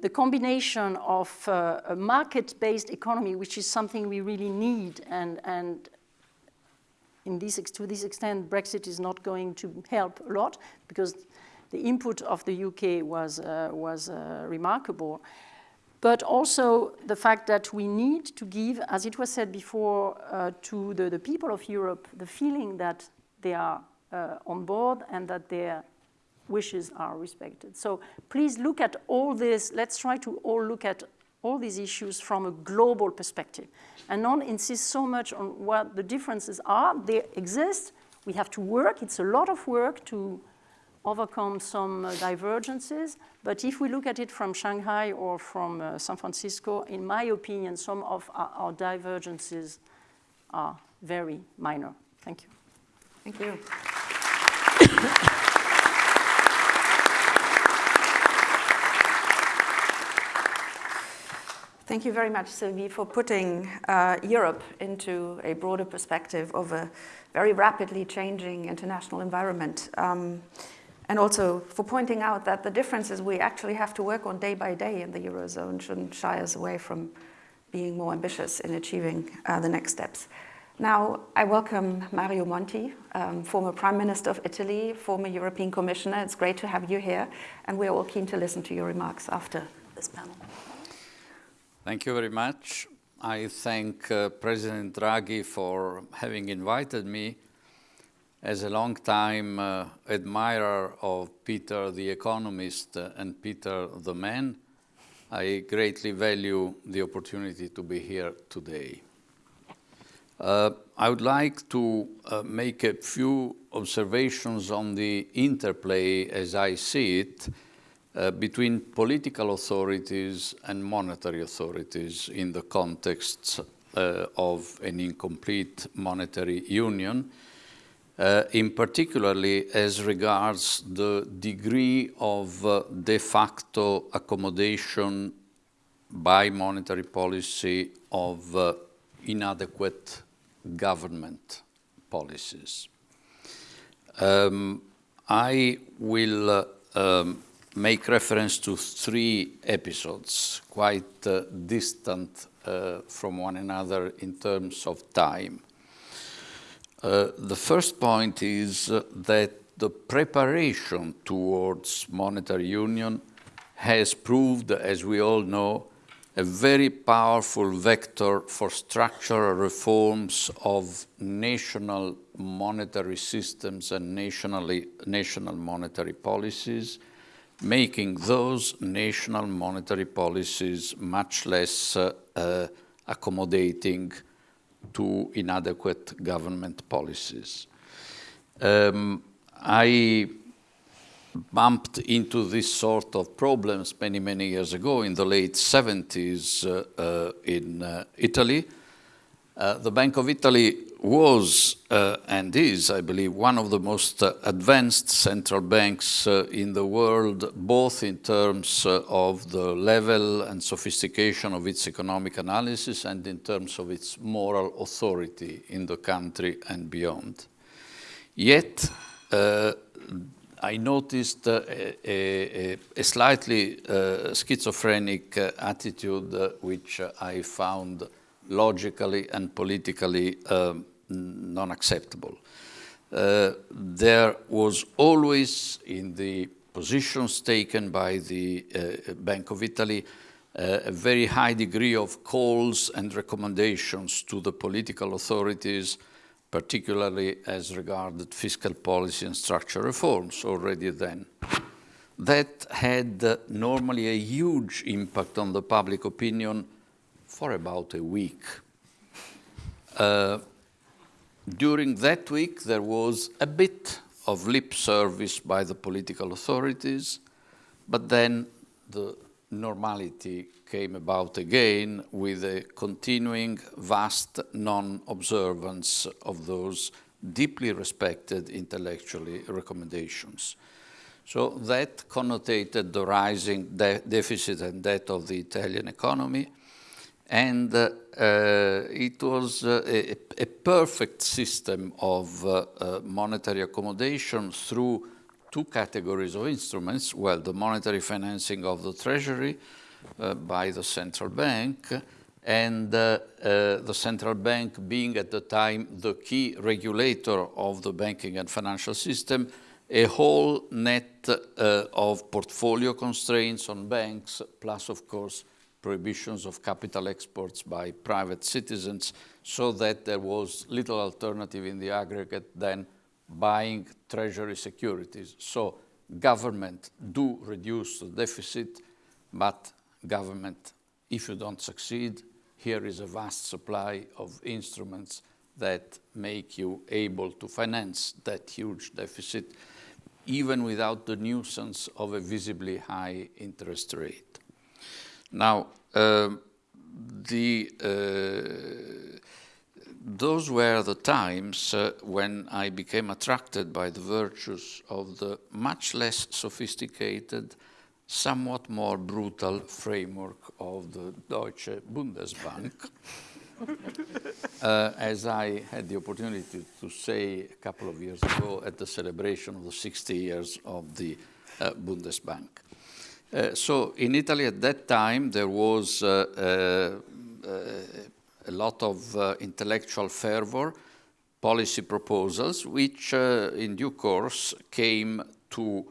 the combination of uh, a market-based economy, which is something we really need, and, and in this, to this extent, Brexit is not going to help a lot because the input of the UK was, uh, was uh, remarkable but also the fact that we need to give, as it was said before, uh, to the, the, people of Europe the feeling that they are uh, on board and that their wishes are respected. So please look at all this. Let's try to all look at all these issues from a global perspective and not insist so much on what the differences are. They exist. We have to work. It's a lot of work to overcome some uh, divergences. But if we look at it from Shanghai or from uh, San Francisco, in my opinion, some of our, our, divergences are very minor. Thank you. Thank you. Thank you very much, Sylvie, for putting uh, Europe into a broader perspective of a very rapidly changing international environment. Um, and also for pointing out that the differences we actually have to work on day by day in the Eurozone shouldn't shy us away from being more ambitious in achieving uh, the next steps. Now, I welcome Mario Monti, um, former Prime Minister of Italy, former European Commissioner. It's great to have you here, and we're all keen to listen to your remarks after this panel. Thank you very much. I thank uh, President Draghi for having invited me as a long-time uh, admirer of Peter the economist uh, and Peter the man, I greatly value the opportunity to be here today. Uh, I would like to uh, make a few observations on the interplay, as I see it, uh, between political authorities and monetary authorities in the context uh, of an incomplete monetary union, uh, in particularly as regards the degree of uh, de facto accommodation by monetary policy of uh, inadequate government policies. Um, I will uh, um, make reference to three episodes, quite uh, distant uh, from one another in terms of time. Uh, the first point is uh, that the preparation towards monetary union has proved, as we all know, a very powerful vector for structural reforms of national monetary systems and nationally, national monetary policies, making those national monetary policies much less uh, accommodating to inadequate government policies. Um, I bumped into this sort of problems many, many years ago in the late 70s uh, uh, in uh, Italy. Uh, the Bank of Italy was uh, and is, I believe, one of the most uh, advanced central banks uh, in the world, both in terms uh, of the level and sophistication of its economic analysis and in terms of its moral authority in the country and beyond. Yet, uh, I noticed uh, a, a, a, slightly schizophrenic attitude which I found logically and politically um, non-acceptable. Uh, there was always in the positions taken by the uh, Bank of Italy a very high degree of calls and recommendations to the political authorities particularly as regarded fiscal policy and structural reforms already then. That had uh, normally a huge impact on the public opinion for about a week. During that week, there was a bit of lip service by the political authorities, but then the normality came about again with a continuing vast non-observance of those deeply respected intellectually recommendations. So that connotated the rising de deficit and debt of the Italian economy, and uh, uh, it was uh, a, a, perfect system of uh, monetary accommodation through two categories of instruments, well, the monetary financing of the Treasury by the central bank, and uh, uh, the central bank being at the time the key regulator of the banking and financial system, a whole net uh, of portfolio constraints on banks, plus, of course, prohibitions of capital exports by private citizens, so that there was little alternative in the aggregate than buying treasury securities. So government do reduce the deficit, but government, if you don't succeed, here is a vast supply of instruments that make you able to finance that huge deficit, even without the nuisance of a visibly high interest rate. Now, uh, the uh, those were the times uh, when I became attracted by the virtues of the much less sophisticated, somewhat more brutal framework of the Deutsche Bundesbank. uh, as I had the opportunity to say a couple of years ago at the celebration of the 60 years of the uh, Bundesbank. Uh, so in Italy at that time there was uh, uh, a lot of intellectual fervor, policy proposals, which in due course came to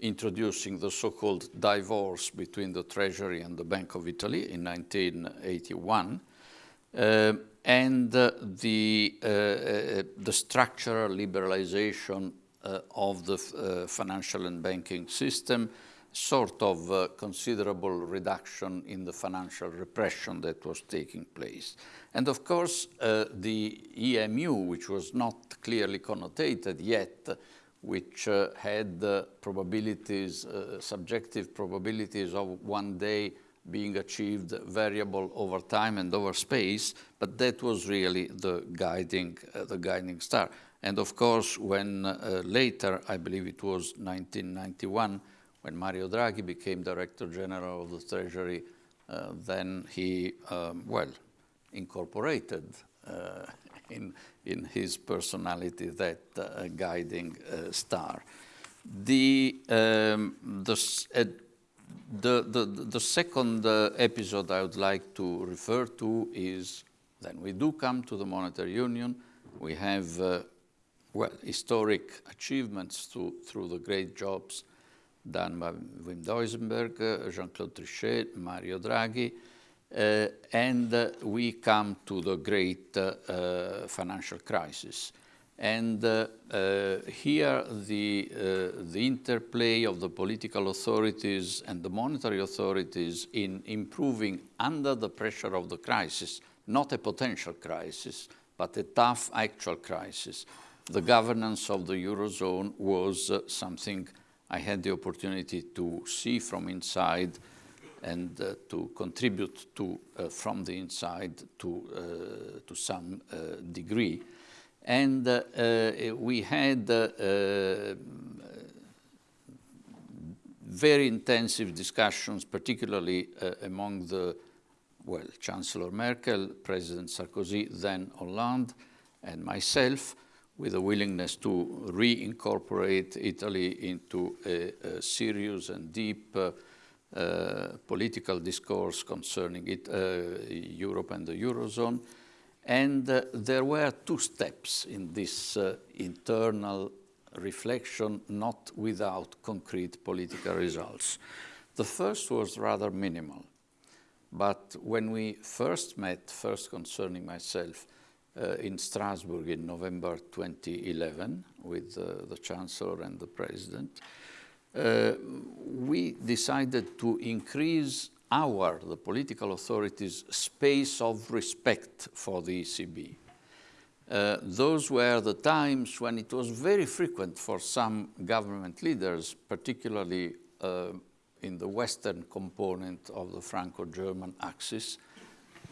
introducing the so-called divorce between the Treasury and the Bank of Italy in 1981, uh, and uh, the, uh, the structural liberalization of the financial and banking system, sort of uh, considerable reduction in the financial repression that was taking place. And of course, uh, the EMU, which was not clearly connotated yet, which uh, had probabilities, uh, subjective probabilities of one day being achieved variable over time and over space, but that was really the guiding, uh, the guiding star. And of course, when uh, later, I believe it was 1991, when Mario Draghi became Director General of the Treasury, uh, then he, um, well, incorporated uh, in, in his personality that uh, guiding uh, star. The, um, the, uh, the, the, the, second uh, episode I would like to refer to is then we do come to the monetary union. We have, well, historic achievements to, through the great jobs done by Wim Duisenberg, Jean-Claude Trichet, Mario Draghi, uh, and uh, we come to the great uh, financial crisis. And uh, here the, the interplay of the political authorities and the monetary authorities in improving under the pressure of the crisis, not a potential crisis, but a tough actual crisis. The governance of the Eurozone was something I had the opportunity to see from inside and uh, to contribute to uh, from the inside to uh, to some uh, degree, and uh, we had very intensive discussions, particularly among the well Chancellor Merkel, President Sarkozy, then Hollande, and myself with a willingness to reincorporate Italy into a, a serious and deep uh, uh, political discourse concerning it, uh, Europe and the Eurozone. And uh, there were two steps in this uh, internal reflection, not without concrete political results. The first was rather minimal. But when we first met, first concerning myself, uh, in Strasbourg in November 2011 with uh, the Chancellor and the President, uh, we decided to increase our, the political authorities, space of respect for the ECB. Uh, those were the times when it was very frequent for some government leaders, particularly uh, in the western component of the Franco-German axis,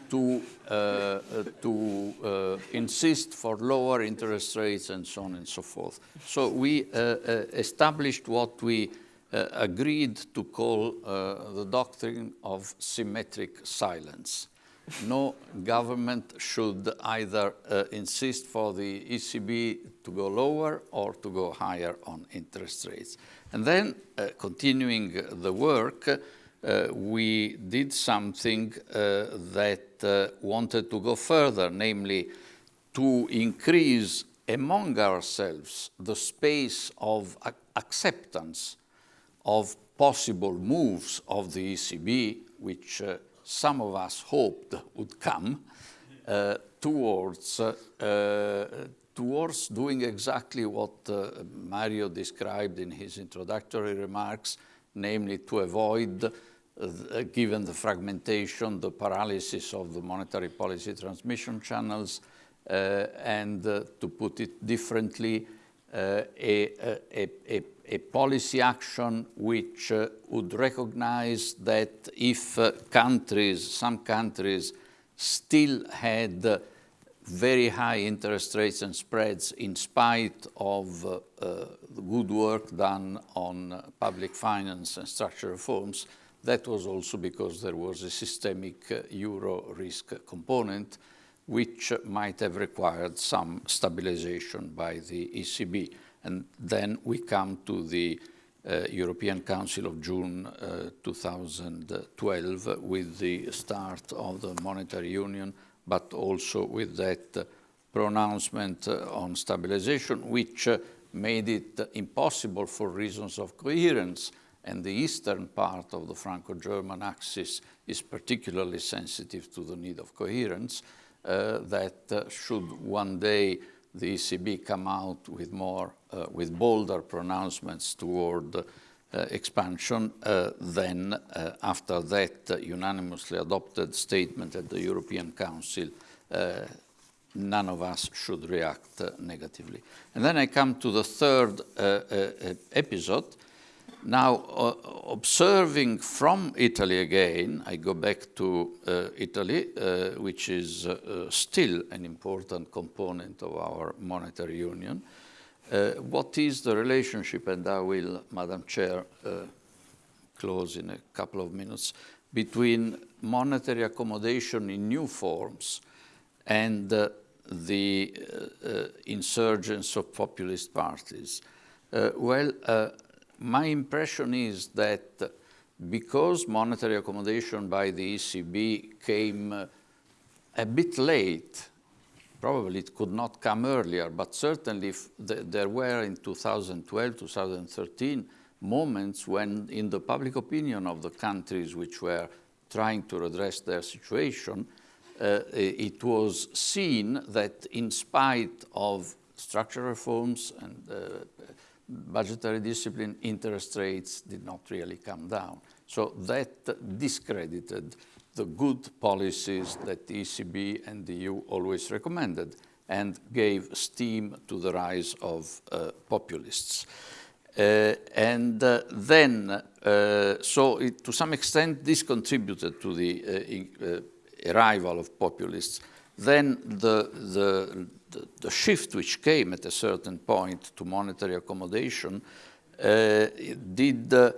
to, uh, uh, to uh, insist for lower interest rates and so on and so forth. So we uh, uh, established what we uh, agreed to call the doctrine of symmetric silence. No government should either insist for the ECB to go lower or to go higher on interest rates. And then, continuing the work, uh, we did something uh, that uh, wanted to go further, namely to increase among ourselves the space of ac acceptance of possible moves of the ECB, which uh, some of us hoped would come, uh, towards, uh, towards doing exactly what Mario described in his introductory remarks, namely to avoid uh, given the fragmentation, the paralysis of the monetary policy transmission channels, uh, and uh, to put it differently, uh, a, a, a, a, policy action which uh, would recognize that if uh, countries, some countries, still had very high interest rates and spreads in spite of the good work done on public finance and structural reforms, that was also because there was a systemic uh, euro risk component which might have required some stabilization by the ECB. And then we come to the uh, European Council of June uh, 2012 with the start of the monetary union, but also with that pronouncement uh, on stabilization, which uh, made it impossible for reasons of coherence and the eastern part of the Franco-German axis is particularly sensitive to the need of coherence, uh, that uh, should one day the ECB come out with more, uh, with bolder pronouncements toward uh, expansion, uh, then uh, after that unanimously adopted statement at the European Council, none of us should react negatively. And then I come to the third episode, now, uh, observing from Italy again, I go back to uh, Italy, uh, which is uh, uh, still an important component of our monetary union. Uh, what is the relationship, and I will, Madam Chair, close in a couple of minutes, between monetary accommodation in new forms and the insurgence of populist parties? well, my impression is that because monetary accommodation by the ECB came uh, a bit late, probably it could not come earlier, but certainly th there were in 2012, 2013 moments when in the public opinion of the countries which were trying to redress their situation, uh, it was seen that in spite of structural reforms and uh, budgetary discipline, interest rates did not really come down. So that discredited the good policies that the ECB and the EU always recommended and gave steam to the rise of uh, populists. Uh, and uh, then, uh, so it, to some extent, this contributed to the uh, uh, arrival of populists. Then the, the the, the, shift which came at a certain point to monetary accommodation uh, did, uh,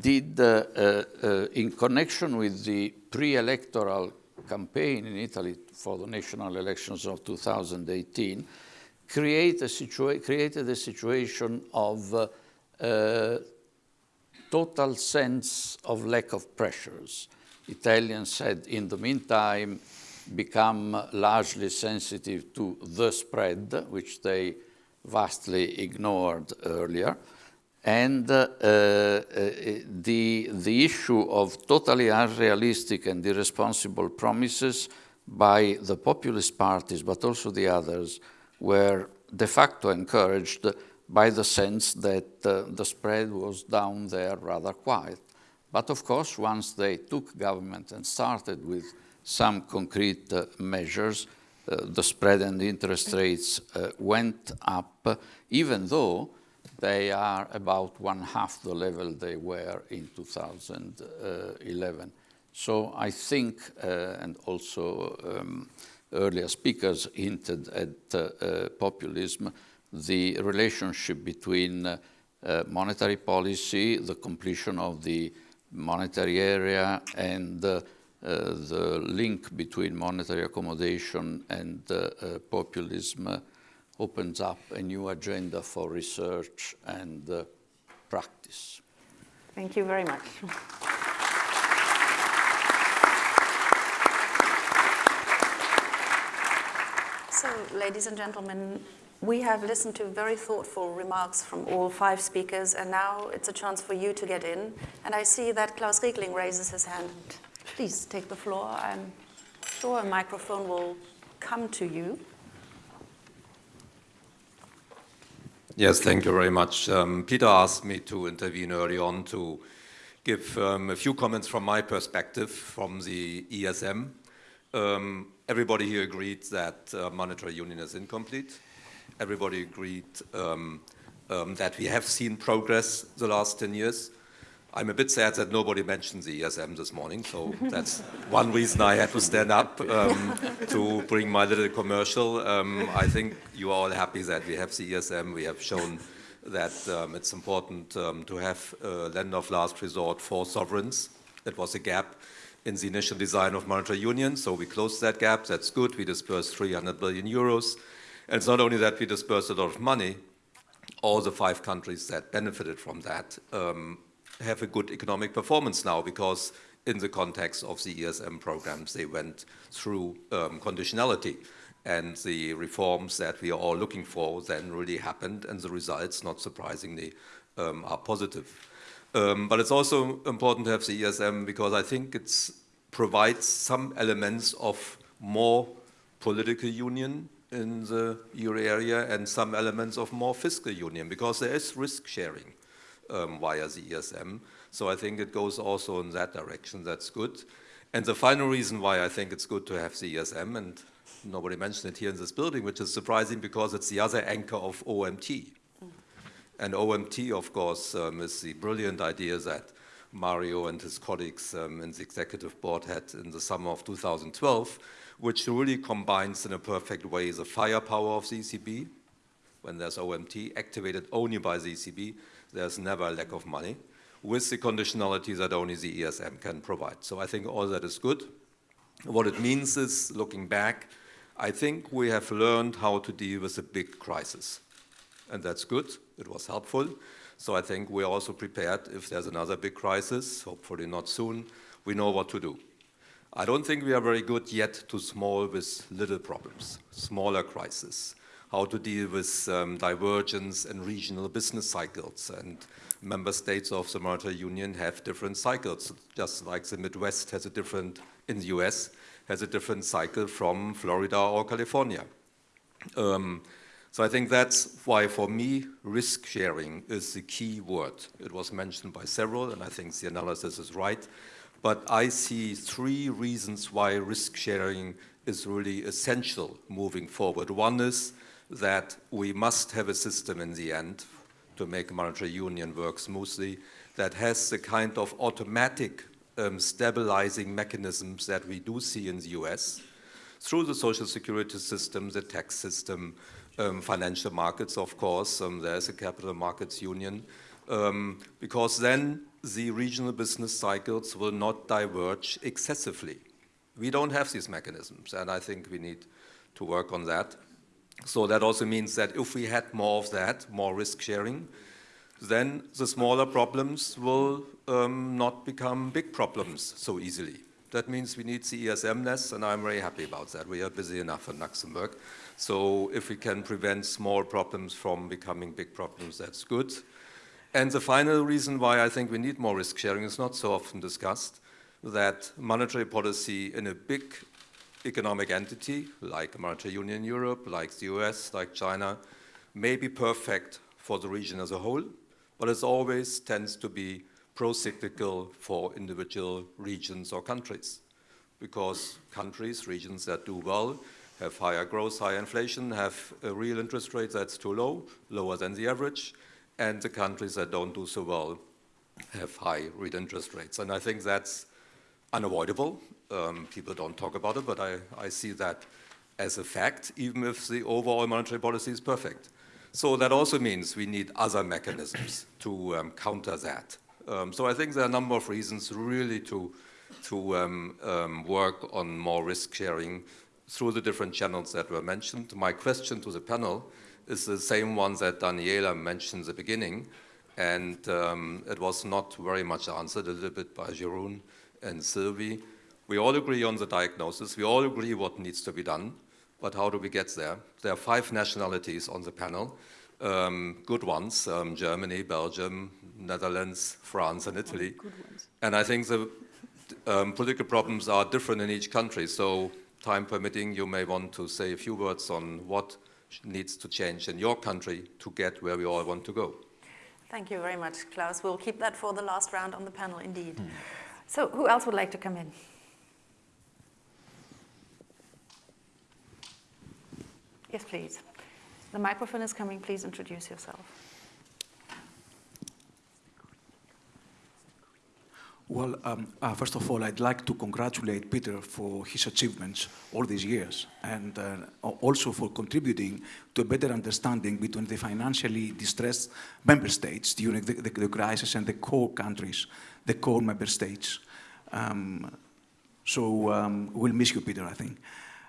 did uh, in connection with the pre-electoral campaign in Italy for the national elections of 2018, create a created a situation of uh, uh, total sense of lack of pressures. Italians said, in the meantime, become largely sensitive to the spread, which they vastly ignored earlier. And uh, uh, the, the issue of totally unrealistic and irresponsible promises by the populist parties, but also the others, were de facto encouraged by the sense that uh, the spread was down there rather quiet. But of course, once they took government and started with some concrete uh, measures, uh, the spread and interest rates uh, went up, even though they are about one half the level they were in 2011. So I think, uh, and also um, earlier speakers hinted at uh, uh, populism, the relationship between monetary policy, the completion of the monetary area, and Uh, the link between monetary accommodation and uh, uh, populism opens up a new agenda for research and uh, practice. Thank you very much. So, ladies and gentlemen, we have listened to very thoughtful remarks from all five speakers, and now it's a chance for you to get in. And I see that Klaus Regling raises his hand. Please take the floor. I'm sure a microphone will come to you. Yes, thank you very much. Um, Peter asked me to intervene early on to give um, a few comments from my perspective from the ESM. Um, everybody here agreed that uh, monetary union is incomplete. Everybody agreed um, um, that we have seen progress the last 10 years. I'm a bit sad that nobody mentioned the ESM this morning, so that's one reason I had to stand up um, to bring my little commercial. Um, I think you are all happy that we have the ESM. We have shown that um, it's important um, to have a lender of last resort for sovereigns. That was a gap in the initial design of monetary union, so we closed that gap. That's good. We dispersed 300 billion euros. And it's not only that we dispersed a lot of money, all the five countries that benefited from that um, have a good economic performance now because in the context of the ESM programs, they went through um, conditionality and the reforms that we are all looking for then really happened and the results, not surprisingly, um, are positive. Um, but it's also important to have the ESM because I think it provides some elements of more political union in the euro area and some elements of more fiscal union because there is risk sharing um, via the ESM. So I think it goes also in that direction. That's good. And the final reason why I think it's good to have the ESM, and nobody mentioned it here in this building, which is surprising because it's the other anchor of OMT. And OMT, of course, um, is the brilliant idea that Mario and his colleagues um, in the executive board had in the summer of 2012, which really combines in a perfect way the firepower of the ECB, when there's OMT, activated only by the ECB, there's never a lack of money, with the conditionality that only the ESM can provide. So I think all that is good. What it means is, looking back, I think we have learned how to deal with a big crisis. And that's good. It was helpful. So I think we're also prepared if there's another big crisis, hopefully not soon, we know what to do. I don't think we are very good yet to small with little problems, smaller crises how to deal with um, divergence and regional business cycles. And member states of the monetary union have different cycles, just like the Midwest has a different, in the US, has a different cycle from Florida or California. Um, so I think that's why, for me, risk sharing is the key word. It was mentioned by several, and I think the analysis is right. But I see three reasons why risk sharing is really essential moving forward. One is that we must have a system in the end to make monetary union work smoothly that has the kind of automatic um, stabilizing mechanisms that we do see in the US through the social security system, the tax system, um, financial markets, of course, um, there's a capital markets union, um, because then the regional business cycles will not diverge excessively. We don't have these mechanisms, and I think we need to work on that. So that also means that if we had more of that, more risk sharing, then the smaller problems will um, not become big problems so easily. That means we need the ESM less, and I'm very happy about that. We are busy enough in Luxembourg. So if we can prevent small problems from becoming big problems, that's good. And the final reason why I think we need more risk sharing is not so often discussed, that monetary policy in a big economic entity, like monetary union Europe, like the US, like China, may be perfect for the region as a whole, but it always tends to be pro-cyclical for individual regions or countries. Because countries, regions that do well, have higher growth, higher inflation, have a real interest rate that's too low, lower than the average, and the countries that don't do so well have high real interest rates. And I think that's unavoidable. Um, people don't talk about it, but I, I see that as a fact, even if the overall monetary policy is perfect. So that also means we need other mechanisms to um, counter that. Um, so I think there are a number of reasons really to, to um, um, work on more risk sharing through the different channels that were mentioned. My question to the panel is the same one that Daniela mentioned at the beginning, and um, it was not very much answered a little bit by Jeroen and Sylvie. We all agree on the diagnosis. We all agree what needs to be done, but how do we get there? There are five nationalities on the panel, um, good ones, um, Germany, Belgium, Netherlands, France, and Italy. And I think the um, political problems are different in each country, so time permitting, you may want to say a few words on what needs to change in your country to get where we all want to go. Thank you very much, Klaus. We'll keep that for the last round on the panel, indeed. Mm. So who else would like to come in? Yes, please. The microphone is coming. Please introduce yourself. Well, um, uh, first of all, I'd like to congratulate Peter for his achievements all these years and uh, also for contributing to a better understanding between the financially distressed member states during the, the, the crisis and the core countries, the core member states. Um, so um, we'll miss you, Peter, I think.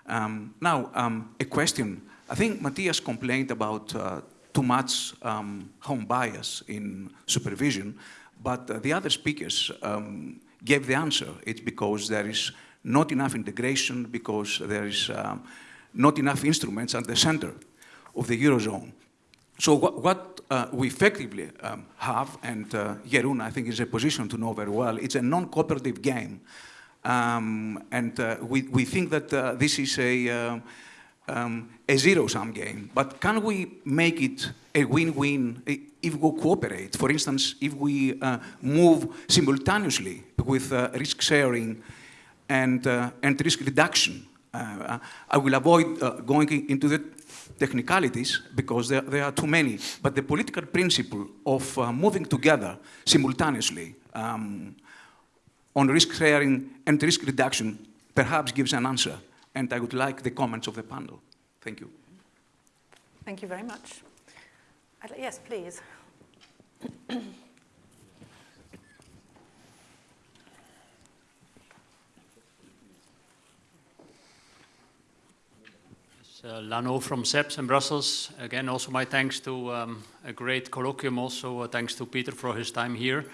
Um, now, um, a question I think Matthias complained about uh, too much um, home bias in supervision, but uh, the other speakers um, gave the answer. It's because there is not enough integration, because there is um, not enough instruments at the center of the Eurozone. So what, what uh, we effectively um, have, and uh, Jeroen, I think, is a position to know very well, it's a non-cooperative game. Um, and uh, we, we think that uh, this is a, uh, um, a zero-sum game, but can we make it a win-win if we cooperate? For instance, if we uh, move simultaneously with uh, risk sharing and, uh, and risk reduction. Uh, I will avoid uh, going into the technicalities because there, there, are too many, but the political principle of uh, moving together simultaneously um, on risk sharing and risk reduction perhaps gives an answer and I would like the comments of the panel. Thank you. Thank you very much. yes, please. Uh, Lannoo from CEPS in Brussels. Again, also my thanks to um, a great colloquium. Also, uh, thanks to Peter for his time here.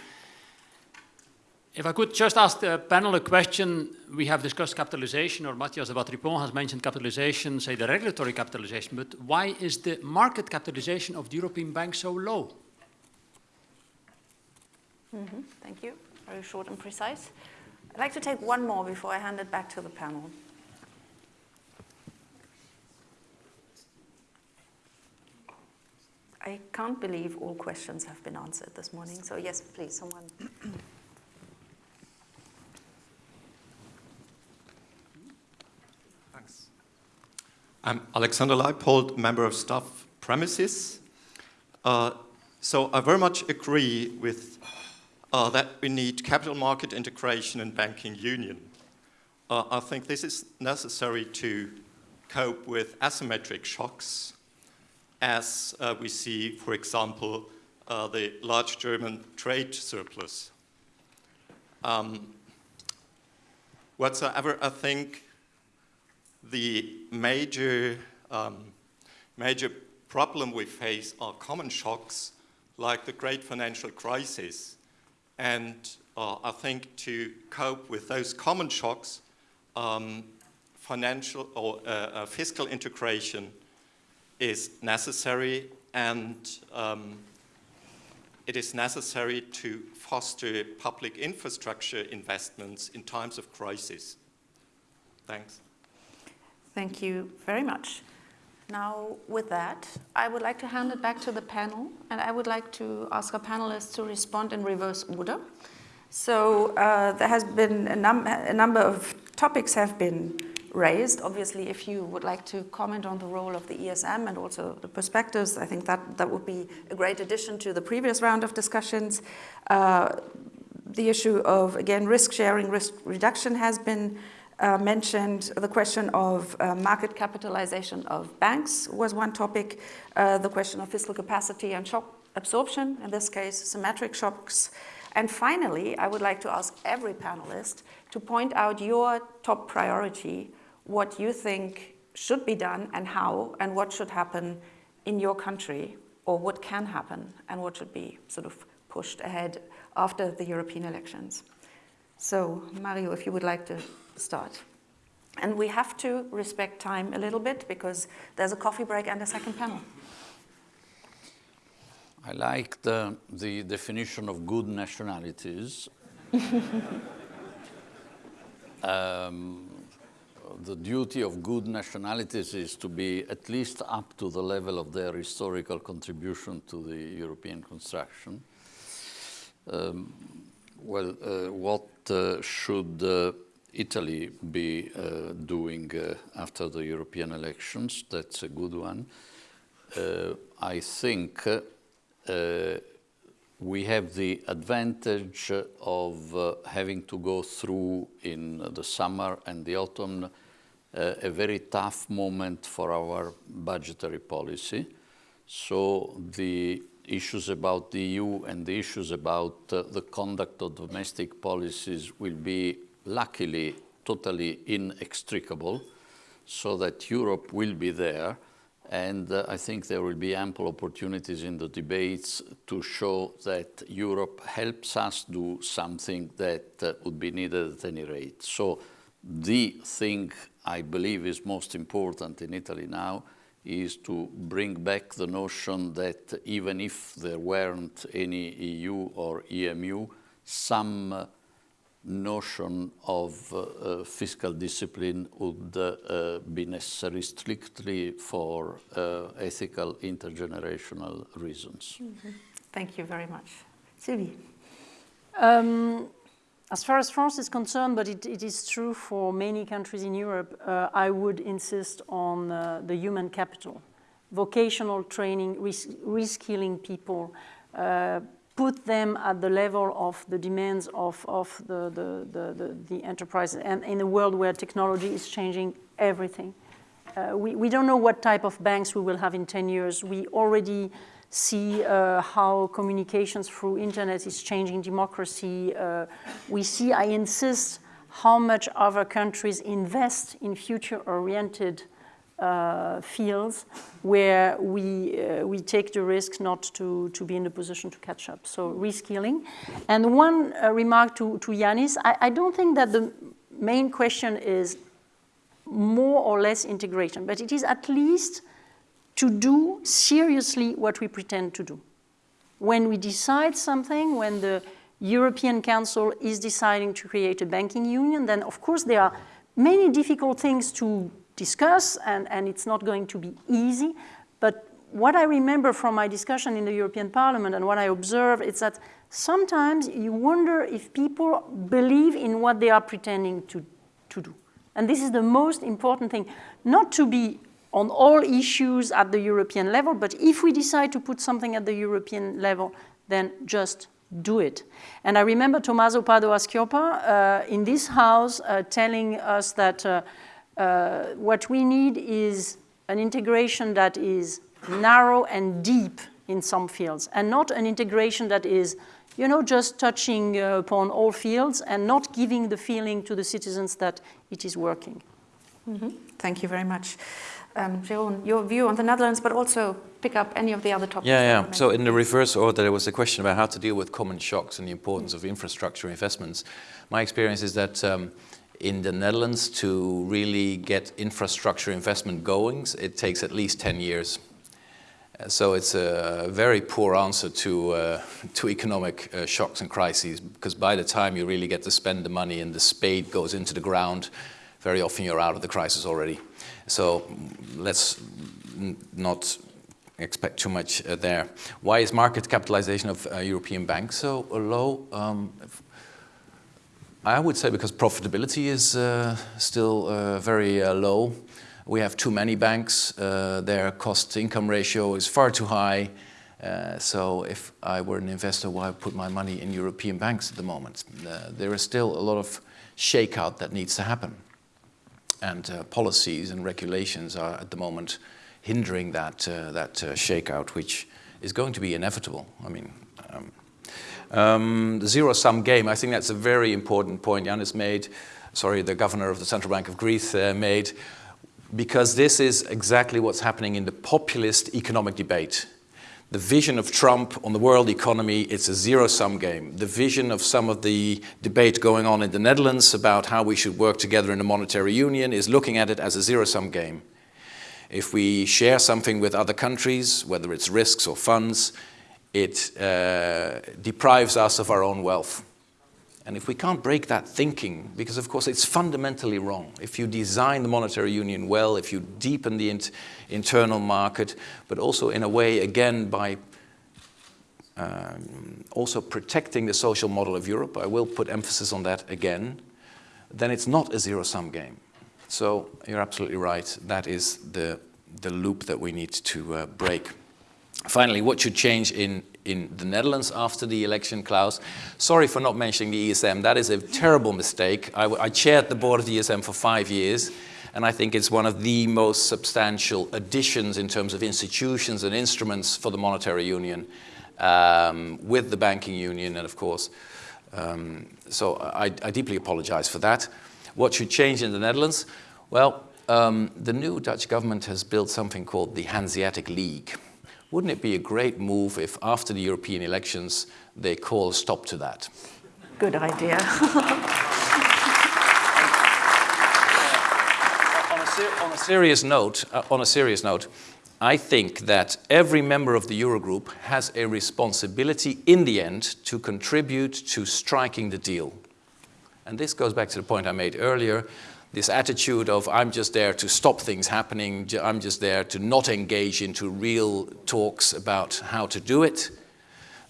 If I could just ask the panel a question, we have discussed capitalization, or Matthias Dewatripont has mentioned capitalization, say the regulatory capitalization, but why is the market capitalization of the European banks so low? Mm -hmm. Thank you. Very short and precise. I'd like to take one more before I hand it back to the panel. I can't believe all questions have been answered this morning. So yes, please, someone. I'm Alexander Leipold, member of staff premises. Uh, so I very much agree with uh, that we need capital market integration and banking union. Uh, I think this is necessary to cope with asymmetric shocks as uh, we see, for example, uh, the large German trade surplus. Um, whatsoever I think the major um, major problem we face are common shocks like the great financial crisis. And uh, I think to cope with those common shocks, um, financial or uh, uh, fiscal integration is necessary and um, it is necessary to foster public infrastructure investments in times of crisis. Thanks. Thank you very much. Now, with that, I would like to hand it back to the panel, and I would like to ask our panelists to respond in reverse order. So uh, there has been a, num a number of topics have been raised. Obviously, if you would like to comment on the role of the ESM and also the perspectives, I think that, that would be a great addition to the previous round of discussions. Uh, the issue of, again, risk sharing, risk reduction has been uh, mentioned. The question of uh, market capitalization of banks was one topic. Uh, the question of fiscal capacity and shock absorption, in this case, symmetric shocks. And finally, I would like to ask every panelist to point out your top priority, what you think should be done and how, and what should happen in your country, or what can happen, and what should be sort of pushed ahead after the European elections. So, Mario, if you would like to start. And we have to respect time a little bit because there's a coffee break and a second panel. I like the, the definition of good nationalities. um, the duty of good nationalities is to be at least up to the level of their historical contribution to the European construction. Um, well, uh, what uh, should uh, Italy be uh, doing uh, after the European elections. That's a good one. Uh, I think we have the advantage of uh, having to go through in the summer and the autumn uh, a very tough moment for our budgetary policy. So the issues about the EU and the issues about uh, the conduct of domestic policies will be luckily totally inextricable, so that Europe will be there. And uh, I think there will be ample opportunities in the debates to show that Europe helps us do something that uh, would be needed at any rate. So the thing I believe is most important in Italy now is to bring back the notion that even if there weren't any EU or EMU, some uh, notion of uh, fiscal discipline would uh, be necessary strictly for uh, ethical intergenerational reasons. Mm -hmm. Thank you very much. Sylvie. Um, as far as France is concerned, but it, it is true for many countries in Europe, uh, I would insist on uh, the human capital, vocational training, reskilling people, uh, put them at the level of the demands of, of the, the, the, the, enterprise and in a world where technology is changing everything. Uh, we, we don't know what type of banks we will have in 10 years. We already see uh, how communications through internet is changing democracy. Uh, we see, I insist, how much other countries invest in future-oriented uh, fields where we, uh, we take the risk not to, to be in the position to catch up. So reskilling. And one uh, remark to, to Yanis, I, I don't think that the main question is more or less integration, but it is at least to do seriously what we pretend to do. When we decide something, when the European Council is deciding to create a banking union, then of course there are many difficult things to discuss, and, and it's not going to be easy. But what I remember from my discussion in the European Parliament and what I observe is that sometimes you wonder if people believe in what they are pretending to, to do. And this is the most important thing, not to be on all issues at the European level, but if we decide to put something at the European level, then just do it. And I remember Tommaso Padoa-Schioppa uh, in this house uh, telling us that uh, uh, what we need is an integration that is narrow and deep in some fields, and not an integration that is, you know, just touching uh, upon all fields and not giving the feeling to the citizens that it is working. Mm -hmm. Thank you very much. Um, Jeroen, your view on the Netherlands, but also pick up any of the other topics. Yeah, yeah. So in the reverse order, there was a question about how to deal with common shocks and the importance of infrastructure investments. My experience is that um, in the Netherlands, to really get infrastructure investment going, it takes at least 10 years. So it's a very poor answer to, uh, to economic uh, shocks and crises, because by the time you really get to spend the money and the spade goes into the ground, very often you're out of the crisis already. So let's not expect too much uh, there. Why is market capitalization of uh, European banks so low? Um, I would say because profitability is uh, still uh, very uh, low. We have too many banks. Uh, their cost-income ratio is far too high. so if I were an investor, why put my money in European banks at the moment? there is still a lot of shakeout that needs to happen and uh, policies and regulations are at the moment hindering that, uh, that uh, shakeout, which is going to be inevitable. I mean, um, the zero-sum game, I think that's a very important point Yanis made, sorry, the governor of the Central Bank of Greece uh, made, because this is exactly what's happening in the populist economic debate. The vision of Trump on the world economy, it's a zero-sum game. The vision of some of the debate going on in the Netherlands about how we should work together in a monetary union is looking at it as a zero-sum game. If we share something with other countries, whether it's risks or funds, it uh, deprives us of our own wealth. And if we can't break that thinking, because of course it's fundamentally wrong. If you design the monetary union well, if you deepen the internal market, but also in a way, again, by um, also protecting the social model of Europe, I will put emphasis on that again, then it's not a zero-sum game. So you're absolutely right. That is the, the loop that we need to uh, break. Finally, what should change in, in the Netherlands after the election, Klaus? Sorry for not mentioning the ESM. That is a terrible mistake. I, I chaired the board of the ESM for five years, and I think it's one of the most substantial additions in terms of institutions and instruments for the monetary union um, with the banking union, and of course, um, so I, I, deeply apologize for that. What should change in the Netherlands? Well, um, the new Dutch government has built something called the Hanseatic League. Wouldn't it be a great move if after the European elections they call a stop to that? Good idea. on, a serious note, uh, on a serious note, I think that every member of the Eurogroup has a responsibility in the end to contribute to striking the deal. And this goes back to the point I made earlier this attitude of I'm just there to stop things happening, I'm just there to not engage into real talks about how to do it,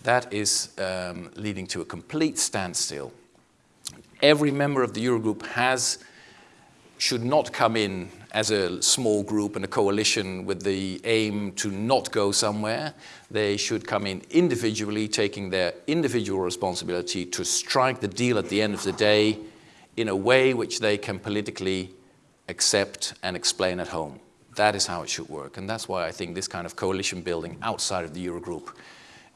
that is um, leading to a complete standstill. Every member of the Eurogroup has, should not come in as a small group and a coalition with the aim to not go somewhere. They should come in individually, taking their individual responsibility to strike the deal at the end of the day in a way which they can politically accept and explain at home. That is how it should work. And that's why I think this kind of coalition building outside of the Eurogroup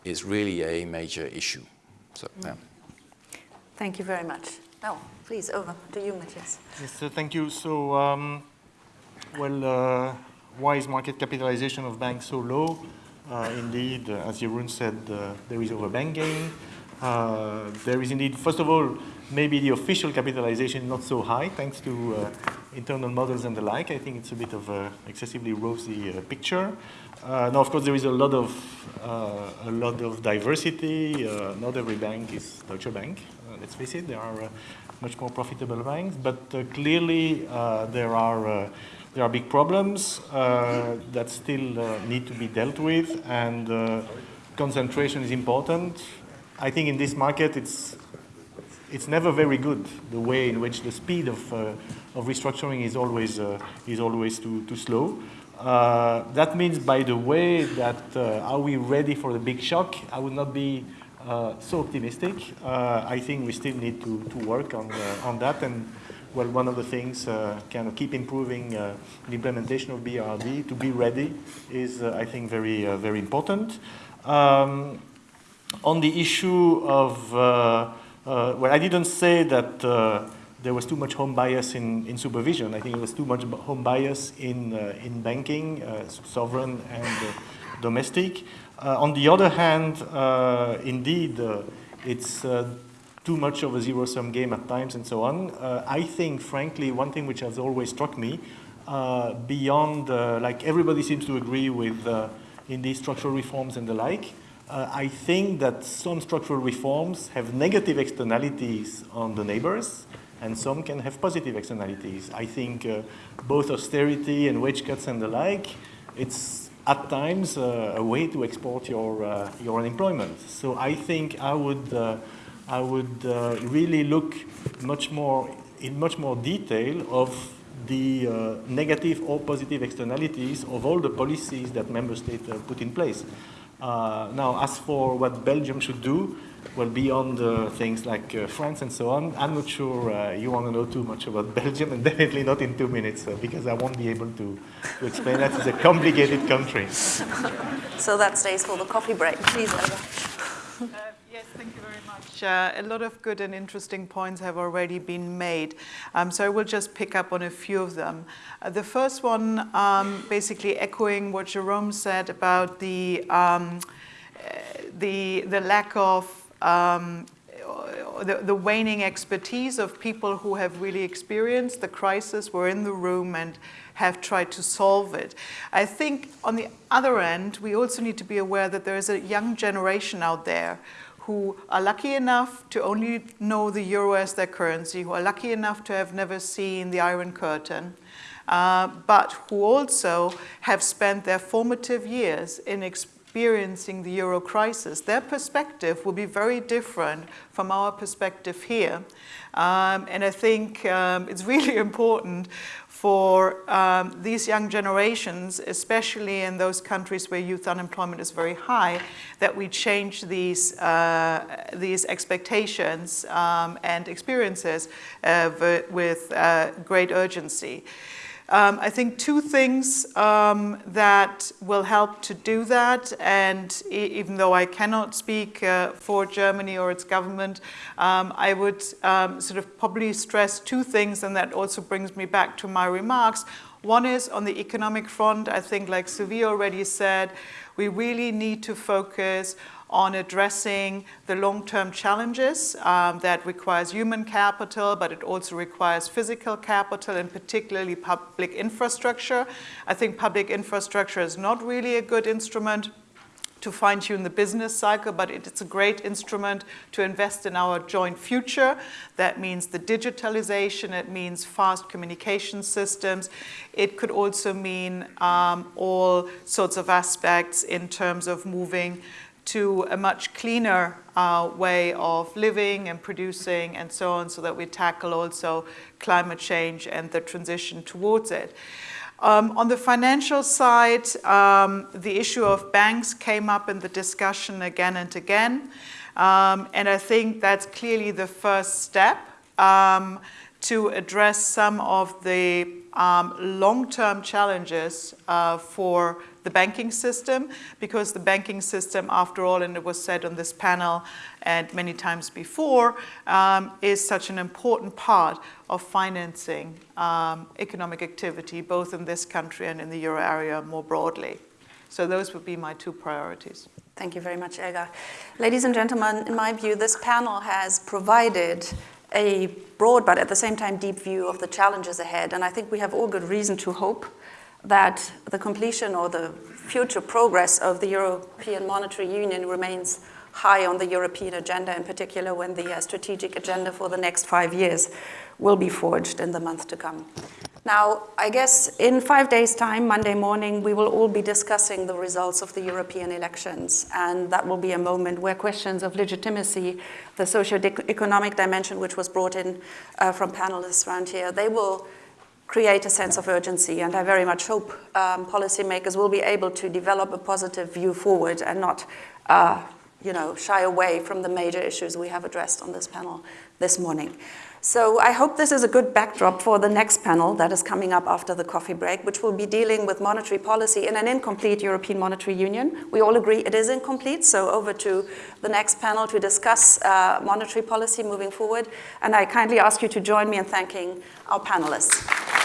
is really a major issue. So, yeah. Thank you very much. Now, please, over to you, Matthias. Yes, so thank you. So, um, well, uh, why is market capitalization of banks so low? Uh, indeed, uh, as Jeroen said, uh, there is overbanking. Uh, there is indeed, first of all, maybe the official capitalization is not so high thanks to uh, internal models and the like. I think it's a bit of an excessively rosy uh, picture. Uh, now, of course, there is a lot of uh, a lot of diversity. Uh, not every bank is Deutsche Bank. Uh, let's face it, there are much more profitable banks, but clearly there are there are big problems that still need to be dealt with, and concentration is important. I think in this market, it's it's never very good the way in which the speed of, uh, of restructuring is always, uh, is always too, too slow. Uh, that means, by the way, that uh, are we ready for the big shock? I would not be uh, so optimistic. Uh, I think we still need to, to work on, on that. And well, one of the things kind of keep improving the implementation of BRRD to be ready is, I think, very, very important. Um, on the issue of well, I didn't say that uh, there was too much home bias in, in supervision. I think there was too much home bias in, uh, in banking, uh, sovereign and uh, domestic. Uh, on the other hand, uh, indeed, uh, it's too much of a zero-sum game at times and so on. I think, frankly, one thing which has always struck me, beyond, like everybody seems to agree with in these structural reforms and the like, uh, I think that some structural reforms have negative externalities on the neighbors, and some can have positive externalities. I think uh, both austerity and wage cuts and the like, it's at times uh, a way to export your, uh, your unemployment. So I think I would, uh, I would uh, really look much more, in much more detail of the negative or positive externalities of all the policies that member states put in place. Uh, now, as for what Belgium should do, well, beyond uh, things like uh, France and so on, I'm not sure uh, you want to know too much about Belgium, and definitely not in two minutes, because I won't be able to, to explain that. It's a complicated country. so that stays for the coffee break. Please, uh, a lot of good and interesting points have already been made. Um, so I will just pick up on a few of them. Uh, the first one, um, basically echoing what Jeroen said about the, um, uh, the, the lack of um, the, the, waning expertise of people who have really experienced the crisis, were in the room and have tried to solve it. I think on the other end, we also need to be aware that there is a young generation out there who are lucky enough to only know the euro as their currency, who are lucky enough to have never seen the Iron Curtain, uh, but who also have spent their formative years in experiencing the euro crisis. Their perspective will be very different from our perspective here. Um, and I think um, it's really important for um, these young generations, especially in those countries where youth unemployment is very high, that we change these, uh, these expectations um, and experiences uh, with uh, great urgency. Um, I think two things um, that will help to do that, and e even though I cannot speak uh, for Germany or its government, um, I would um, sort of probably stress two things, and that also brings me back to my remarks. One is on the economic front, I think like Sylvie already said, we really need to focus on addressing the long-term challenges um, that requires human capital, but it also requires physical capital and particularly public infrastructure. I think public infrastructure is not really a good instrument to fine-tune the business cycle, but it's a great instrument to invest in our joint future. That means the digitalization, it means fast communication systems. It could also mean um, all sorts of aspects in terms of moving to a much cleaner uh, way of living and producing and so on so that we tackle also climate change and the transition towards it. Um, on the financial side, um, the issue of banks came up in the discussion again and again. Um, and I think that's clearly the first step um, to address some of the um, long-term challenges uh, for the banking system because the banking system, after all, and it was said on this panel and many times before, um, is such an important part of financing um, economic activity, both in this country and in the euro area more broadly. So those would be my two priorities. Thank you very much, Elga. Ladies and gentlemen, in my view, this panel has provided a broad but at the same time deep view of the challenges ahead. And I think we have all good reason to hope that the completion or the future progress of the European Monetary Union remains high on the European agenda, in particular when the uh, strategic agenda for the next five years will be forged in the month to come. Now, I guess in five days' time, Monday morning, we will all be discussing the results of the European elections. And that will be a moment where questions of legitimacy, the socio-economic dimension which was brought in uh, from panelists around here, they will create a sense of urgency. And I very much hope um, policymakers will be able to develop a positive view forward and not uh, you know, shy away from the major issues we have addressed on this panel this morning. So I hope this is a good backdrop for the next panel that is coming up after the coffee break, which will be dealing with monetary policy in an incomplete European Monetary Union. We all agree it is incomplete, so over to the next panel to discuss uh, monetary policy moving forward. And I kindly ask you to join me in thanking our panelists.